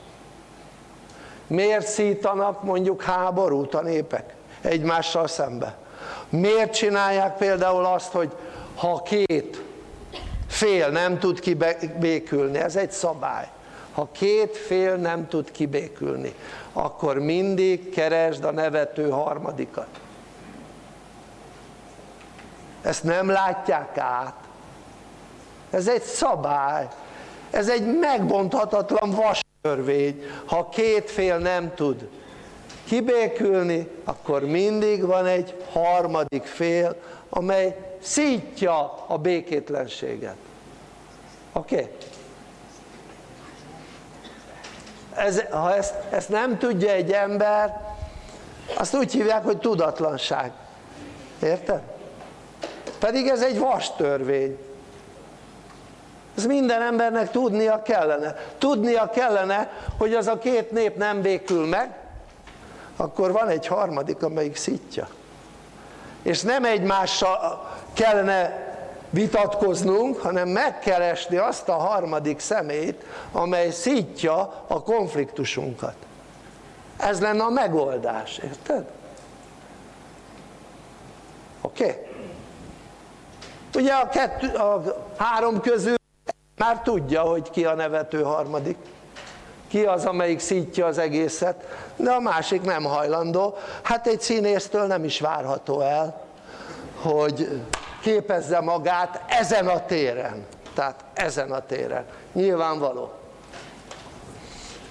miért szítanak mondjuk háborút a népek egymással szembe? miért csinálják például azt hogy ha két fél nem tud kibékülni, ez egy szabály ha két fél nem tud kibékülni akkor mindig keresd a nevető harmadikat ezt nem látják át ez egy szabály ez egy megbonthatatlan vastörvény ha két fél nem tud kibékülni akkor mindig van egy harmadik fél amely szítja a békétlenséget oké? Okay? Ez, ha ezt, ezt nem tudja egy ember azt úgy hívják hogy tudatlanság. Érted? pedig ez egy vas törvény ez minden embernek tudnia kellene. Tudnia kellene hogy az a két nép nem békül meg akkor van egy harmadik amelyik szitja. És nem egymással kellene vitatkoznunk hanem megkeresni azt a harmadik szemét amely szítja a konfliktusunkat ez lenne a megoldás, érted? oké? Okay? ugye a, kettő, a három közül már tudja hogy ki a nevető harmadik ki az amelyik szítja az egészet de a másik nem hajlandó hát egy színésztől nem is várható el hogy képezze magát ezen a téren tehát ezen a téren, nyilvánvaló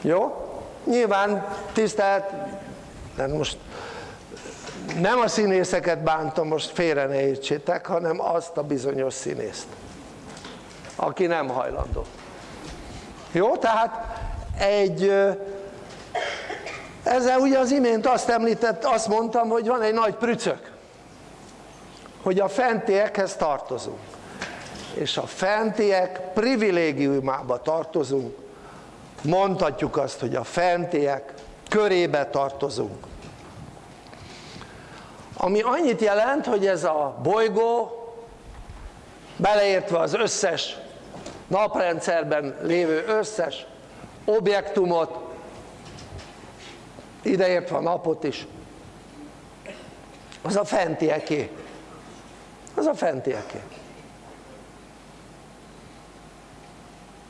jó? nyilván tisztelt nem most nem a színészeket bántom, most félre ne értsétek, hanem azt a bizonyos színészt, aki nem hajlandó. Jó? Tehát egy, ezzel ugye az imént azt említett, azt mondtam, hogy van egy nagy prücök, hogy a fentiekhez tartozunk. És a fentiek privilégiumába tartozunk, mondhatjuk azt, hogy a fentiek körébe tartozunk. Ami annyit jelent, hogy ez a bolygó beleértve az összes naprendszerben lévő összes objektumot ideértve a napot is az a fentieké az a fentieké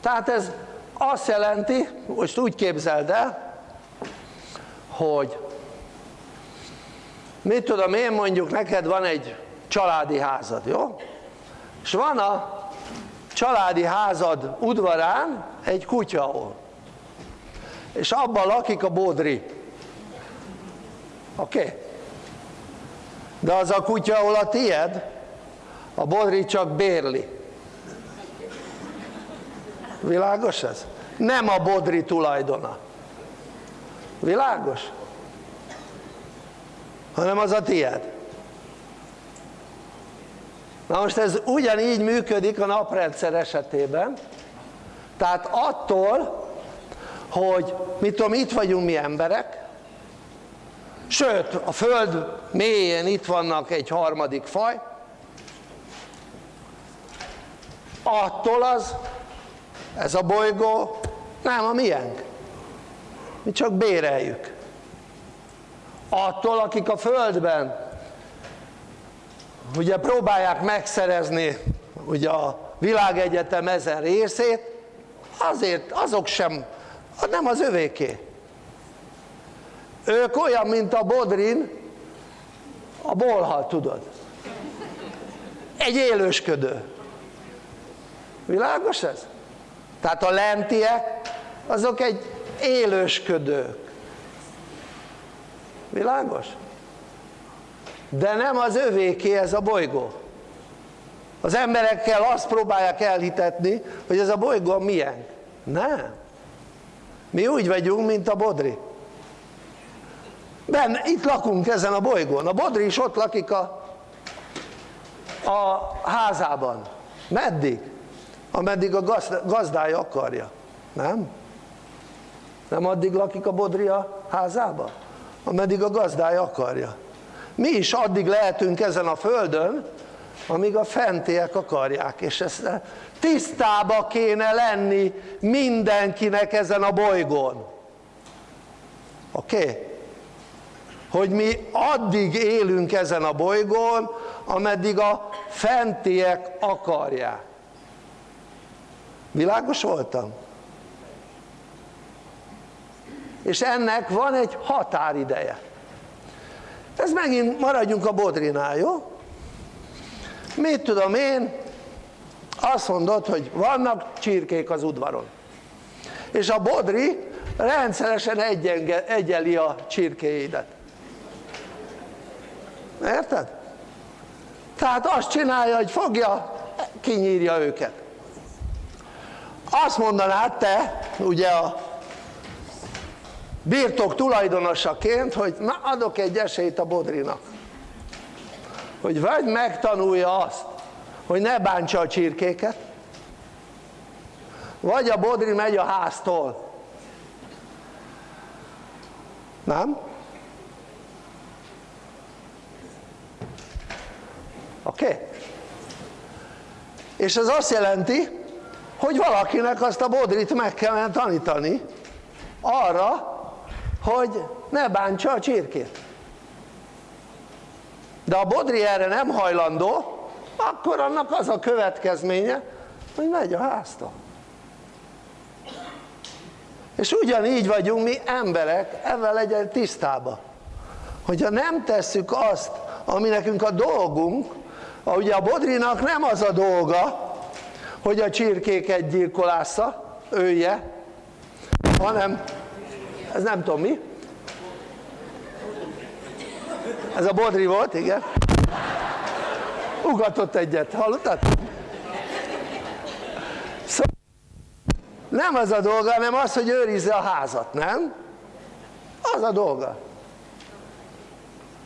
tehát ez azt jelenti, most úgy képzeld el hogy mit tudom én mondjuk neked van egy családi házad, jó? és van a családi házad udvarán egy kutya ahol és abban lakik a bodri oké? Okay? de az a kutya ahol a tied a bodri csak bérli. Világos ez? nem a bodri tulajdona. Világos? hanem az a tied na most ez ugyanígy működik a naprendszer esetében. Tehát attól hogy mit tudom itt vagyunk mi emberek. Sőt a föld mélyén itt vannak egy harmadik faj attól az ez a bolygó nem a miénk. Mi csak béreljük. Attól akik a földben ugye próbálják megszerezni ugye a világegyetem ezen részét azért azok sem nem az övéké. Ők olyan mint a Bodrin a bolha tudod. Egy élősködő világos ez? tehát a lentiek azok egy élősködők világos? de nem az övéké ez a bolygó. Az emberekkel azt próbálják elhitetni hogy ez a bolygó milyen nem. Mi úgy vagyunk mint a Bodri. Ben, itt lakunk ezen a bolygón. A Bodri is ott lakik a, a házában. Meddig? Ameddig a gazdája akarja nem? nem addig lakik a Bodri a házában? ameddig a gazdája akarja mi is addig lehetünk ezen a földön amíg a fentiek akarják és ezt tisztába kéne lenni mindenkinek ezen a bolygón oké? Okay? hogy mi addig élünk ezen a bolygón ameddig a fentiek akarják világos voltam? és ennek van egy határideje ez megint maradjunk a bodrinál, jó? mit tudom én azt mondod hogy vannak csirkék az udvaron és a bodri rendszeresen egyeli a csirkéidet érted? tehát azt csinálja hogy fogja kinyírja őket azt mondanád te ugye a birtok tulajdonosaként hogy na adok egy esélyt a Bodrinak hogy vagy megtanulja azt hogy ne bántsa a csirkéket vagy a Bodri megy a háztól nem? oké? Okay? és ez azt jelenti hogy valakinek azt a Bodrit meg kellene tanítani arra hogy ne bántsa a csirkét. De a bodri erre nem hajlandó akkor annak az a következménye hogy megy a háztól. És ugyanígy vagyunk mi emberek ezzel legyen tisztába hogyha nem tesszük azt ami nekünk a dolgunk ugye a bodrinak nem az a dolga hogy a csirkéket gyilkolásza, ője, hanem ez nem tudom mi. Ez a Bodri volt, igen. Ugatott egyet, hallottad? Szóval nem az a dolga, hanem az, hogy őrizze a házat, nem? Az a dolga.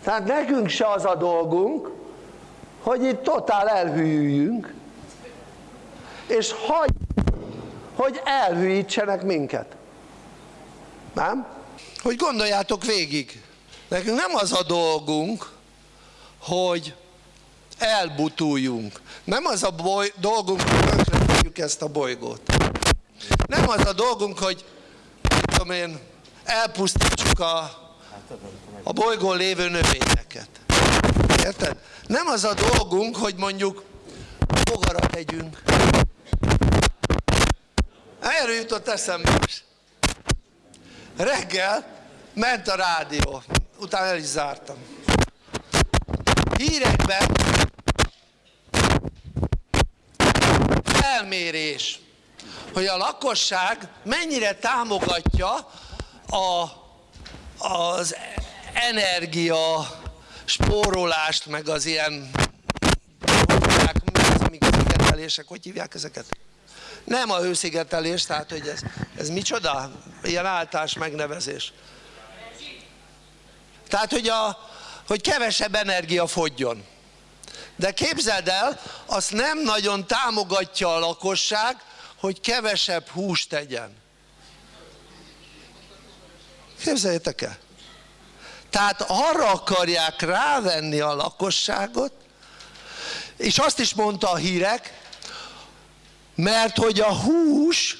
Tehát nekünk se az a dolgunk, hogy itt totál elhűljünk, és hagy, hogy elhűítsenek minket. Nem? Hogy gondoljátok végig, nekünk nem az a dolgunk, hogy elbutuljunk. Nem az a boly, dolgunk, hogy tönkretegyük ezt a bolygót. Nem az a dolgunk, hogy tudom én, elpusztítsuk a, a bolygón lévő növényeket. Érted? Nem az a dolgunk, hogy mondjuk bogarat tegyünk. Erről jutott eszembe is. Reggel ment a rádió, utána el is zártam. Hírekben felmérés, hogy a lakosság mennyire támogatja a, az energia spórolást, meg az ilyen hogy hívják ezeket? Nem a hőszigetelés, tehát hogy ez, ez micsoda? Ilyen általános megnevezés. Tehát, hogy, a, hogy kevesebb energia fogjon. De képzeld el, azt nem nagyon támogatja a lakosság, hogy kevesebb húst tegyen. Képzeljétek el. Tehát arra akarják rávenni a lakosságot, és azt is mondta a hírek, mert hogy a hús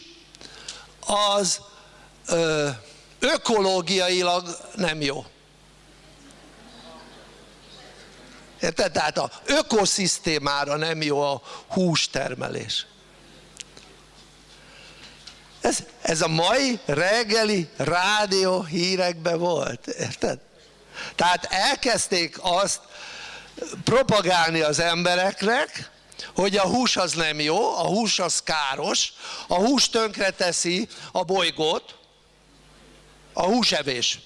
az ö, ökológiailag nem jó. Érted? Tehát a ökoszisztémára nem jó a hústermelés. Ez, ez a mai reggeli rádió hírekben volt, érted? Tehát elkezdték azt propagálni az embereknek, hogy a hús az nem jó, a hús az káros, a hús tönkreteszi a bolygót, a húsevés.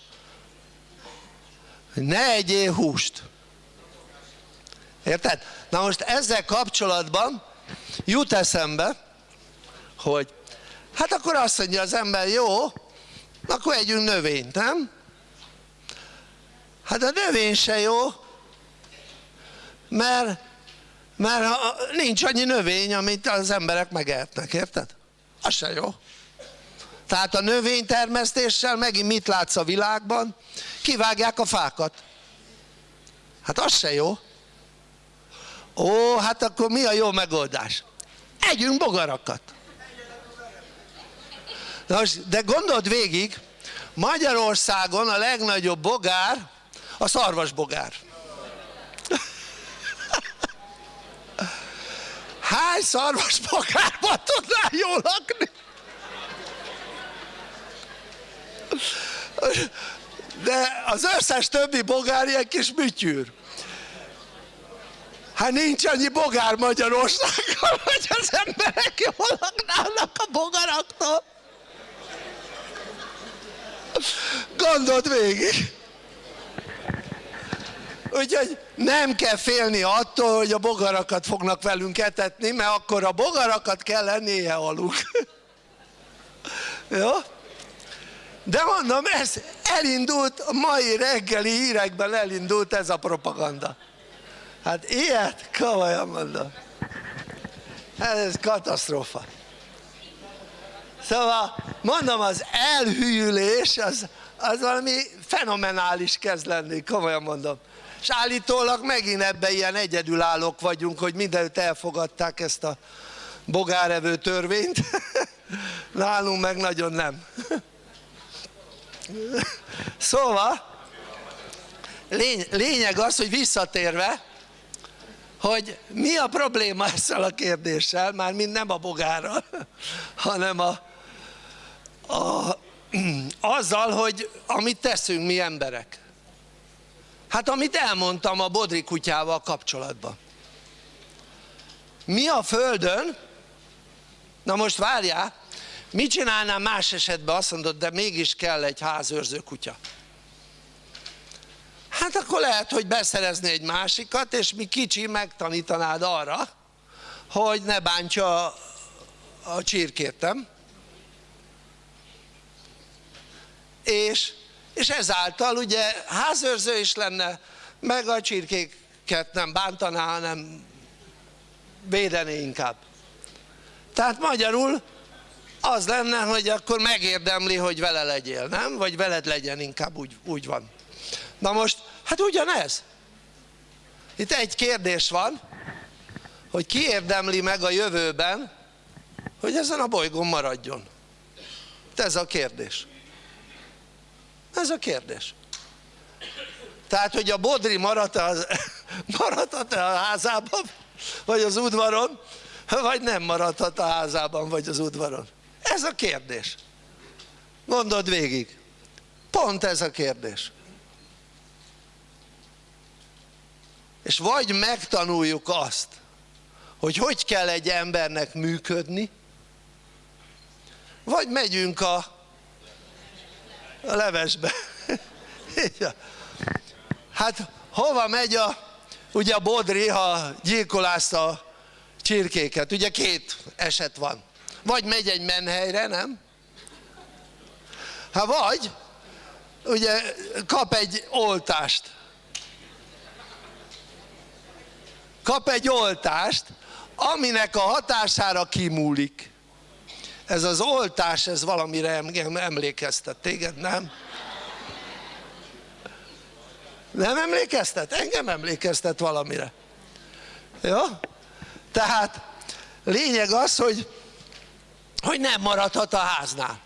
Ne egyél húst. Érted? Na most ezzel kapcsolatban jut eszembe, hogy hát akkor azt mondja az ember, jó, akkor együnk növényt, nem? Hát a növény se jó, mert, mert nincs annyi növény, amit az emberek megehetnek, érted? Az se jó. Tehát a növénytermesztéssel megint mit látsz a világban? Kivágják a fákat. Hát az se jó. Ó, hát akkor mi a jó megoldás? Együnk bogarakat. Most, de gondold végig, Magyarországon a legnagyobb bogár a szarvasbogár. Hány szarvasbogárban tudnál jól lakni? De az összes többi bogár ilyen kis műtyűr. Hát nincs annyi bogár Magyarországon, hogy az emberek jól laknának a bogaraktól. Gondold végig. Úgyhogy nem kell félni attól, hogy a bogarakat fognak velünk etetni, mert akkor a bogarakat kell lennie aluk. Jó? De mondom, ez elindult, a mai reggeli hírekben elindult ez a propaganda. Hát ilyet, komolyan mondom. Hát ez katasztrófa. Szóval mondom, az elhűlés az, az valami fenomenális kezd lenni, komolyan mondom. És állítólag megint ebben ilyen egyedülállók vagyunk, hogy mindenütt elfogadták ezt a bogárevő törvényt. Nálunk meg nagyon nem. Szóval, lény, lényeg az, hogy visszatérve, hogy mi a probléma ezzel a kérdéssel, már mind nem a bogárral, hanem a, a, azzal, hogy amit teszünk mi emberek. Hát amit elmondtam a bodri kutyával kapcsolatban. Mi a Földön Na most várjál, mit csinálnám más esetben? Azt mondod, de mégis kell egy házőrző kutya. Hát akkor lehet, hogy beszerezni egy másikat, és mi kicsi megtanítanád arra, hogy ne bántja a, a? És, és ezáltal ugye házőrző is lenne, meg a csirkéket nem bántaná, hanem védené inkább. Tehát magyarul az lenne, hogy akkor megérdemli, hogy vele legyél, nem? Vagy veled legyen inkább, úgy, úgy van. Na most, hát ugyanez. Itt egy kérdés van, hogy ki érdemli meg a jövőben, hogy ezen a bolygón maradjon. Ez a kérdés. Ez a kérdés. Tehát, hogy a Bodri maradt a, maradhat a házában, vagy az udvaron, vagy nem maradhat a házában, vagy az udvaron. Ez a kérdés. Gondold végig. Pont ez a kérdés. És vagy megtanuljuk azt, hogy hogy kell egy embernek működni, vagy megyünk a, a levesbe. hát hova megy a, ugye a Bodri, ha gyilkolázta a csirkéket, ugye két eset van. Vagy megy egy menhelyre, nem? Hát vagy, ugye kap egy oltást. Kap egy oltást, aminek a hatására kimúlik. Ez az oltás, ez valamire emlékeztet téged, nem? Nem emlékeztet? Engem emlékeztet valamire. Jó? Tehát lényeg az, hogy, hogy nem maradhat a háznál.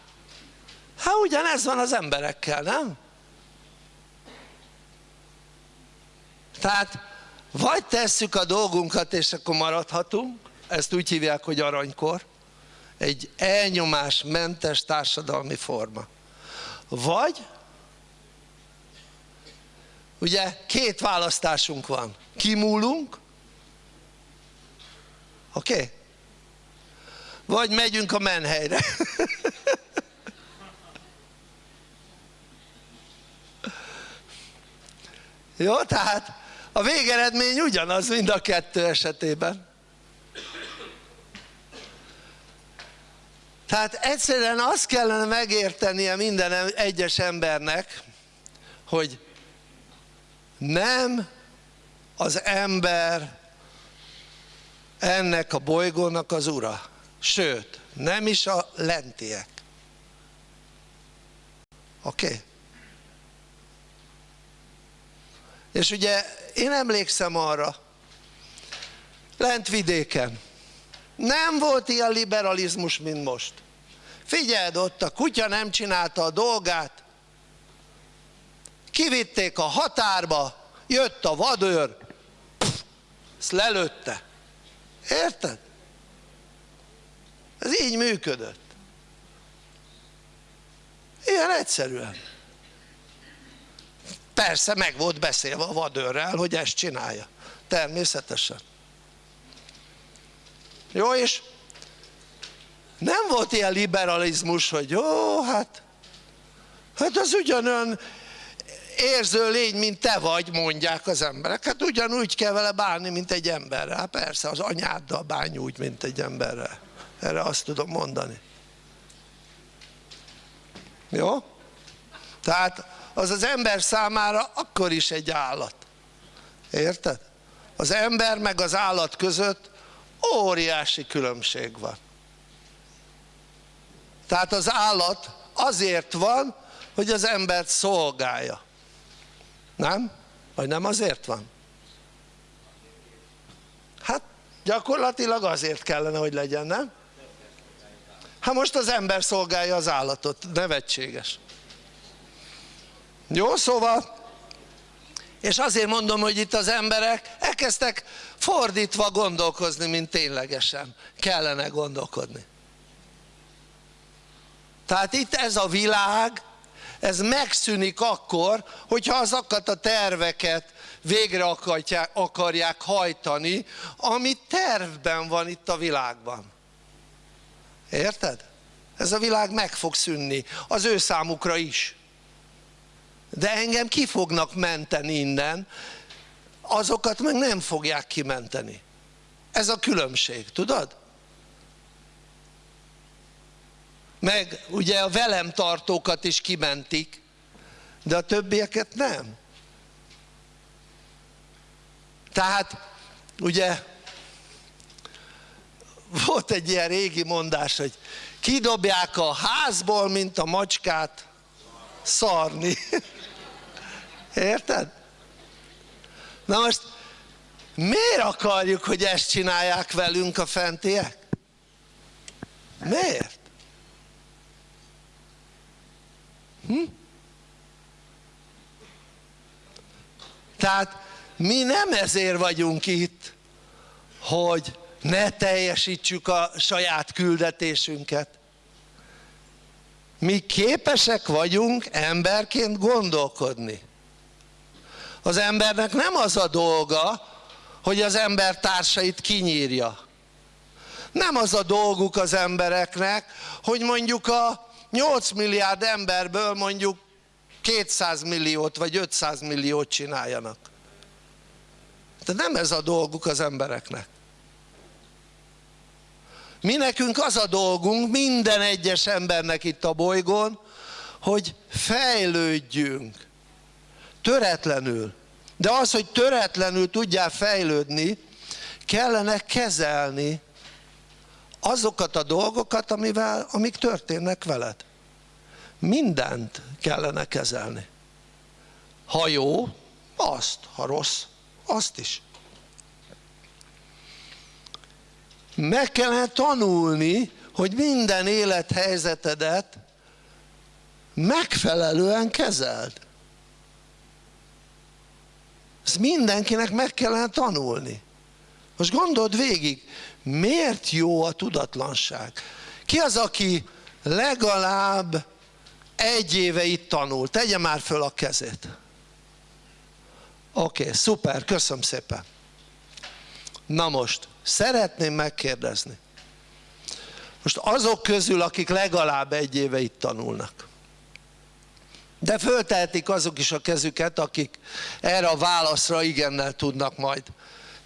Hát ugyanez van az emberekkel, nem? Tehát vagy tesszük a dolgunkat és akkor maradhatunk, ezt úgy hívják, hogy aranykor, egy elnyomásmentes társadalmi forma. Vagy, ugye két választásunk van, kimúlunk, oké? Okay? Vagy megyünk a menhelyre. Jó, tehát a végeredmény ugyanaz mind a kettő esetében. Tehát egyszerűen azt kellene megértenie minden egyes embernek, hogy nem az ember ennek a bolygónak az ura, sőt, nem is a lentiek. Oké? Okay? És ugye én emlékszem arra, lent vidéken, nem volt ilyen liberalizmus, mint most. Figyeld, ott a kutya nem csinálta a dolgát, kivitték a határba, jött a vadőr, pff, ezt lelőtte. Érted? Ez így működött. Ilyen egyszerűen. Persze meg volt beszélve a vadőrrel, hogy ezt csinálja. Természetesen. Jó, és nem volt ilyen liberalizmus, hogy jó, hát, hát az ugyanolyan érző lény, mint te vagy, mondják az emberek. Hát ugyanúgy kell vele bánni, mint egy emberrel. Hát persze, az anyáddal bánj úgy, mint egy emberrel. Erre azt tudom mondani. Jó? Tehát az az ember számára akkor is egy állat. Érted? Az ember meg az állat között óriási különbség van. Tehát az állat azért van, hogy az embert szolgálja. Nem? Vagy nem azért van? Hát gyakorlatilag azért kellene, hogy legyen, nem? Hát most az ember szolgálja az állatot, nevetséges. Jó, szóval, és azért mondom, hogy itt az emberek elkezdtek fordítva gondolkozni, mint ténylegesen kellene gondolkodni. Tehát itt ez a világ, ez megszűnik akkor, hogyha azokat a terveket végre akarják, akarják hajtani, ami tervben van itt a világban. Érted? Ez a világ meg fog szűnni, az ő számukra is. De engem ki fognak menteni innen, azokat meg nem fogják kimenteni. Ez a különbség, tudod? Meg ugye a velem tartókat is kimentik, de a többieket nem. Tehát ugye volt egy ilyen régi mondás, hogy kidobják a házból, mint a macskát szarni. Érted? Na most miért akarjuk, hogy ezt csinálják velünk a fentiek? Miért? Hm? Tehát mi nem ezért vagyunk itt, hogy ne teljesítsük a saját küldetésünket. Mi képesek vagyunk emberként gondolkodni. Az embernek nem az a dolga, hogy az ember társait kinyírja. Nem az a dolguk az embereknek, hogy mondjuk a 8 milliárd emberből mondjuk 200 milliót vagy 500 milliót csináljanak. De nem ez a dolguk az embereknek. Mi nekünk az a dolgunk, minden egyes embernek itt a bolygón, hogy fejlődjünk, töretlenül. De az, hogy töretlenül tudjál fejlődni, kellene kezelni azokat a dolgokat, amivel, amik történnek veled. Mindent kellene kezelni. Ha jó, azt, ha rossz, azt is. meg kellene tanulni hogy minden élethelyzetedet megfelelően kezeld ezt mindenkinek meg kellene tanulni. Most gondold végig miért jó a tudatlanság? Ki az aki legalább egy éve itt tanul? Tegye már föl a kezét. Oké, okay, szuper, köszönöm szépen. Na most szeretném megkérdezni. Most azok közül akik legalább egy éve itt tanulnak de föltehetik azok is a kezüket akik erre a válaszra igennel tudnak majd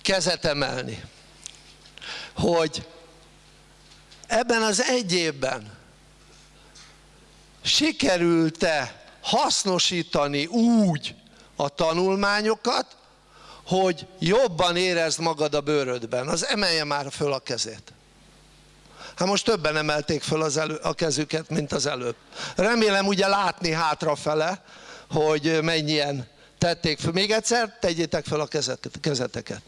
kezet emelni hogy ebben az egy évben sikerült-e hasznosítani úgy a tanulmányokat hogy jobban érezd magad a bőrödben, az emelje már föl a kezét. Hát most többen emelték föl az elő, a kezüket, mint az előbb. Remélem ugye látni hátrafele, hogy mennyien tették föl. Még egyszer tegyétek fel a kezeteket.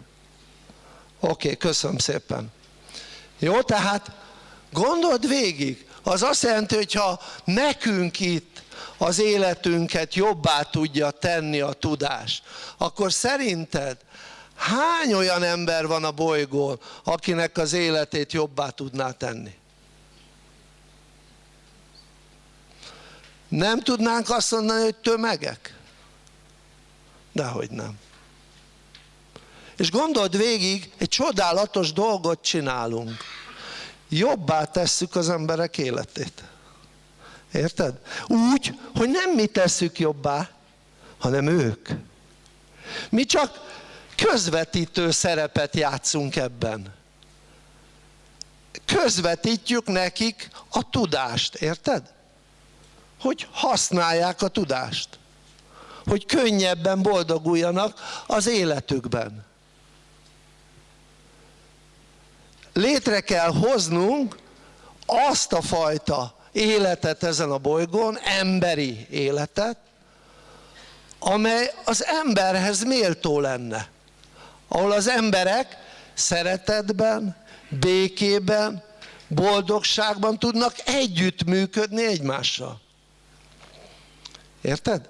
Oké, köszönöm szépen. Jó, tehát gondold végig. Az azt jelenti, hogyha nekünk itt az életünket jobbá tudja tenni a tudás, akkor szerinted hány olyan ember van a bolygón, akinek az életét jobbá tudná tenni? Nem tudnánk azt mondani, hogy tömegek? Dehogy nem. És gondold végig, egy csodálatos dolgot csinálunk. Jobbá tesszük az emberek életét. Érted? Úgy, hogy nem mi tesszük jobbá, hanem ők. Mi csak közvetítő szerepet játszunk ebben. Közvetítjük nekik a tudást, érted? Hogy használják a tudást. Hogy könnyebben boldoguljanak az életükben. Létre kell hoznunk azt a fajta életet ezen a bolygón, emberi életet, amely az emberhez méltó lenne. Ahol az emberek szeretetben, békében, boldogságban tudnak együttműködni egymással. Érted?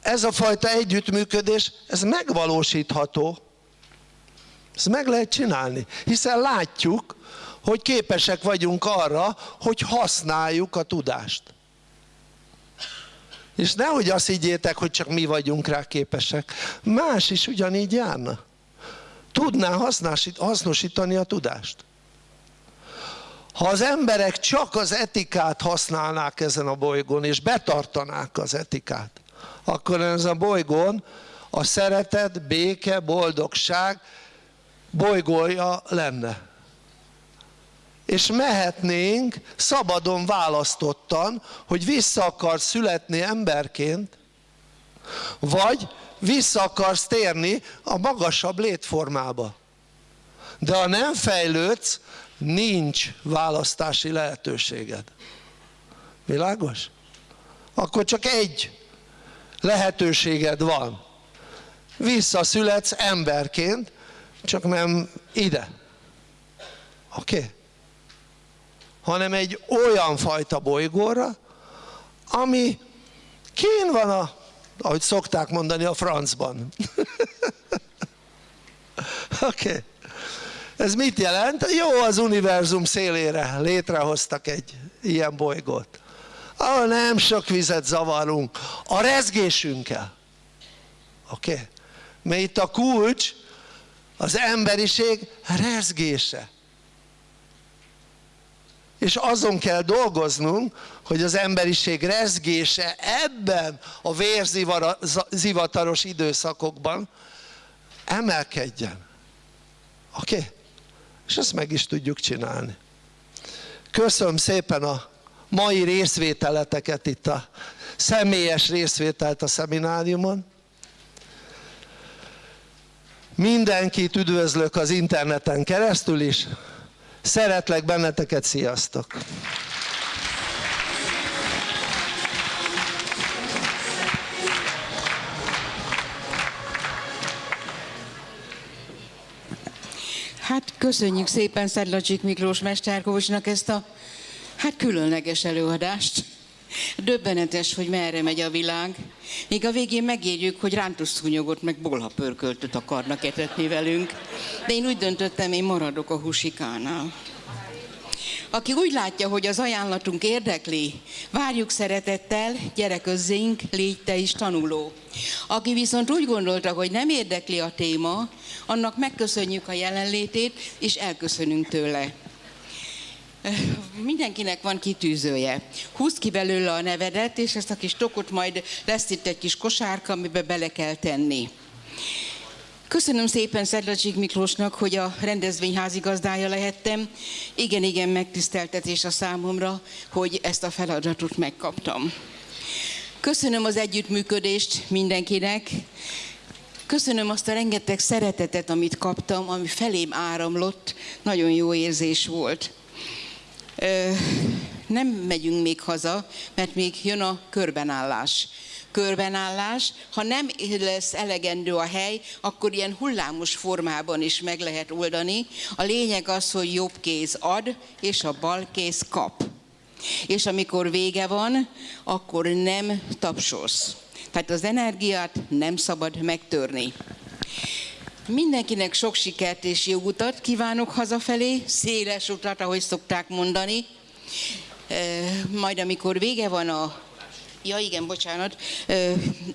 Ez a fajta együttműködés, ez megvalósítható. Ezt meg lehet csinálni, hiszen látjuk, hogy képesek vagyunk arra, hogy használjuk a tudást. És nehogy azt higgyétek, hogy csak mi vagyunk rá képesek. Más is ugyanígy járna. Tudná hasznosítani a tudást. ha az emberek csak az etikát használnák ezen a bolygón, és betartanák az etikát, akkor ezen a bolygón a szeretet, béke, boldogság bolygója lenne. És mehetnénk szabadon választottan, hogy vissza akar születni emberként, vagy vissza akarsz térni a magasabb létformába. De ha nem fejlődsz, nincs választási lehetőséged. Világos? Akkor csak egy lehetőséged van. Visszaszületsz emberként, csak nem ide. Oké? Okay? Hanem egy olyan fajta bolygóra, ami kén van a, ahogy szokták mondani, a francban. Oké. Okay. Ez mit jelent? Jó, az univerzum szélére létrehoztak egy ilyen bolygót. Ahol nem sok vizet zavarunk, a rezgésünkkel. Oké? Okay? Mert itt a kulcs az emberiség rezgése. És azon kell dolgoznunk, hogy az emberiség rezgése ebben a vérzivataros időszakokban emelkedjen. Oké? Okay? és ezt meg is tudjuk csinálni. Köszönöm szépen a mai részvételeteket itt a személyes részvételt a szemináriumon. Mindenkit üdvözlök az interneten keresztül is. Szeretlek benneteket, sziasztok! Hát köszönjük szépen Szedlacsik Miklós Mesterkovicsnak ezt a hát különleges előadást. Döbbenetes, hogy merre megy a világ. Még a végén megérjük, hogy rántusszúnyogot meg bolhapörköltöt akarnak etetni velünk. De én úgy döntöttem, én maradok a husikánál. Aki úgy látja, hogy az ajánlatunk érdekli, várjuk szeretettel, gyere közzénk, légy te is tanuló. Aki viszont úgy gondolta, hogy nem érdekli a téma, annak megköszönjük a jelenlétét, és elköszönünk tőle. Mindenkinek van kitűzője. Húzd ki belőle a nevedet, és ezt a kis tokot majd lesz itt egy kis kosárka, amiben bele kell tenni. Köszönöm szépen Szedlacsik Miklósnak, hogy a rendezvény házigazdája lehettem. Igen, igen, megtiszteltetés a számomra, hogy ezt a feladatot megkaptam. Köszönöm az együttműködést mindenkinek. Köszönöm azt a rengeteg szeretetet, amit kaptam, ami felém áramlott. Nagyon jó érzés volt. Nem megyünk még haza, mert még jön a körbenállás körbenállás, ha nem lesz elegendő a hely, akkor ilyen hullámos formában is meg lehet oldani. A lényeg az, hogy jobb kéz ad, és a bal kéz kap. És amikor vége van, akkor nem tapsolsz. Tehát az energiát nem szabad megtörni. Mindenkinek sok sikert és jó utat kívánok hazafelé, széles utat, ahogy szokták mondani. Majd amikor vége van a Ja igen, bocsánat.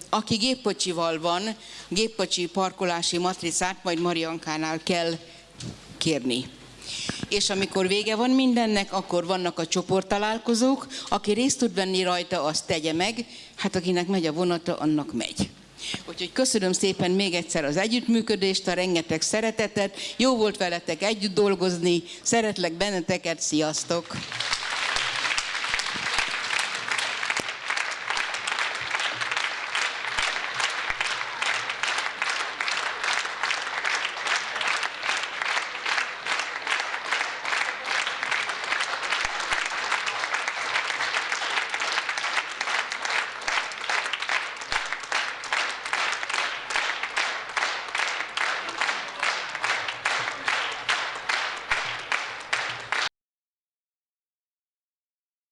Aki géppocsival van, géppocsi parkolási matricát majd Mariankánál kell kérni. És amikor vége van mindennek, akkor vannak a csoporttalálkozók, aki részt tud venni rajta, azt tegye meg, hát akinek megy a vonata, annak megy. Úgyhogy köszönöm szépen még egyszer az együttműködést, a rengeteg szeretetet. Jó volt veletek együtt dolgozni, szeretlek benneteket, sziasztok!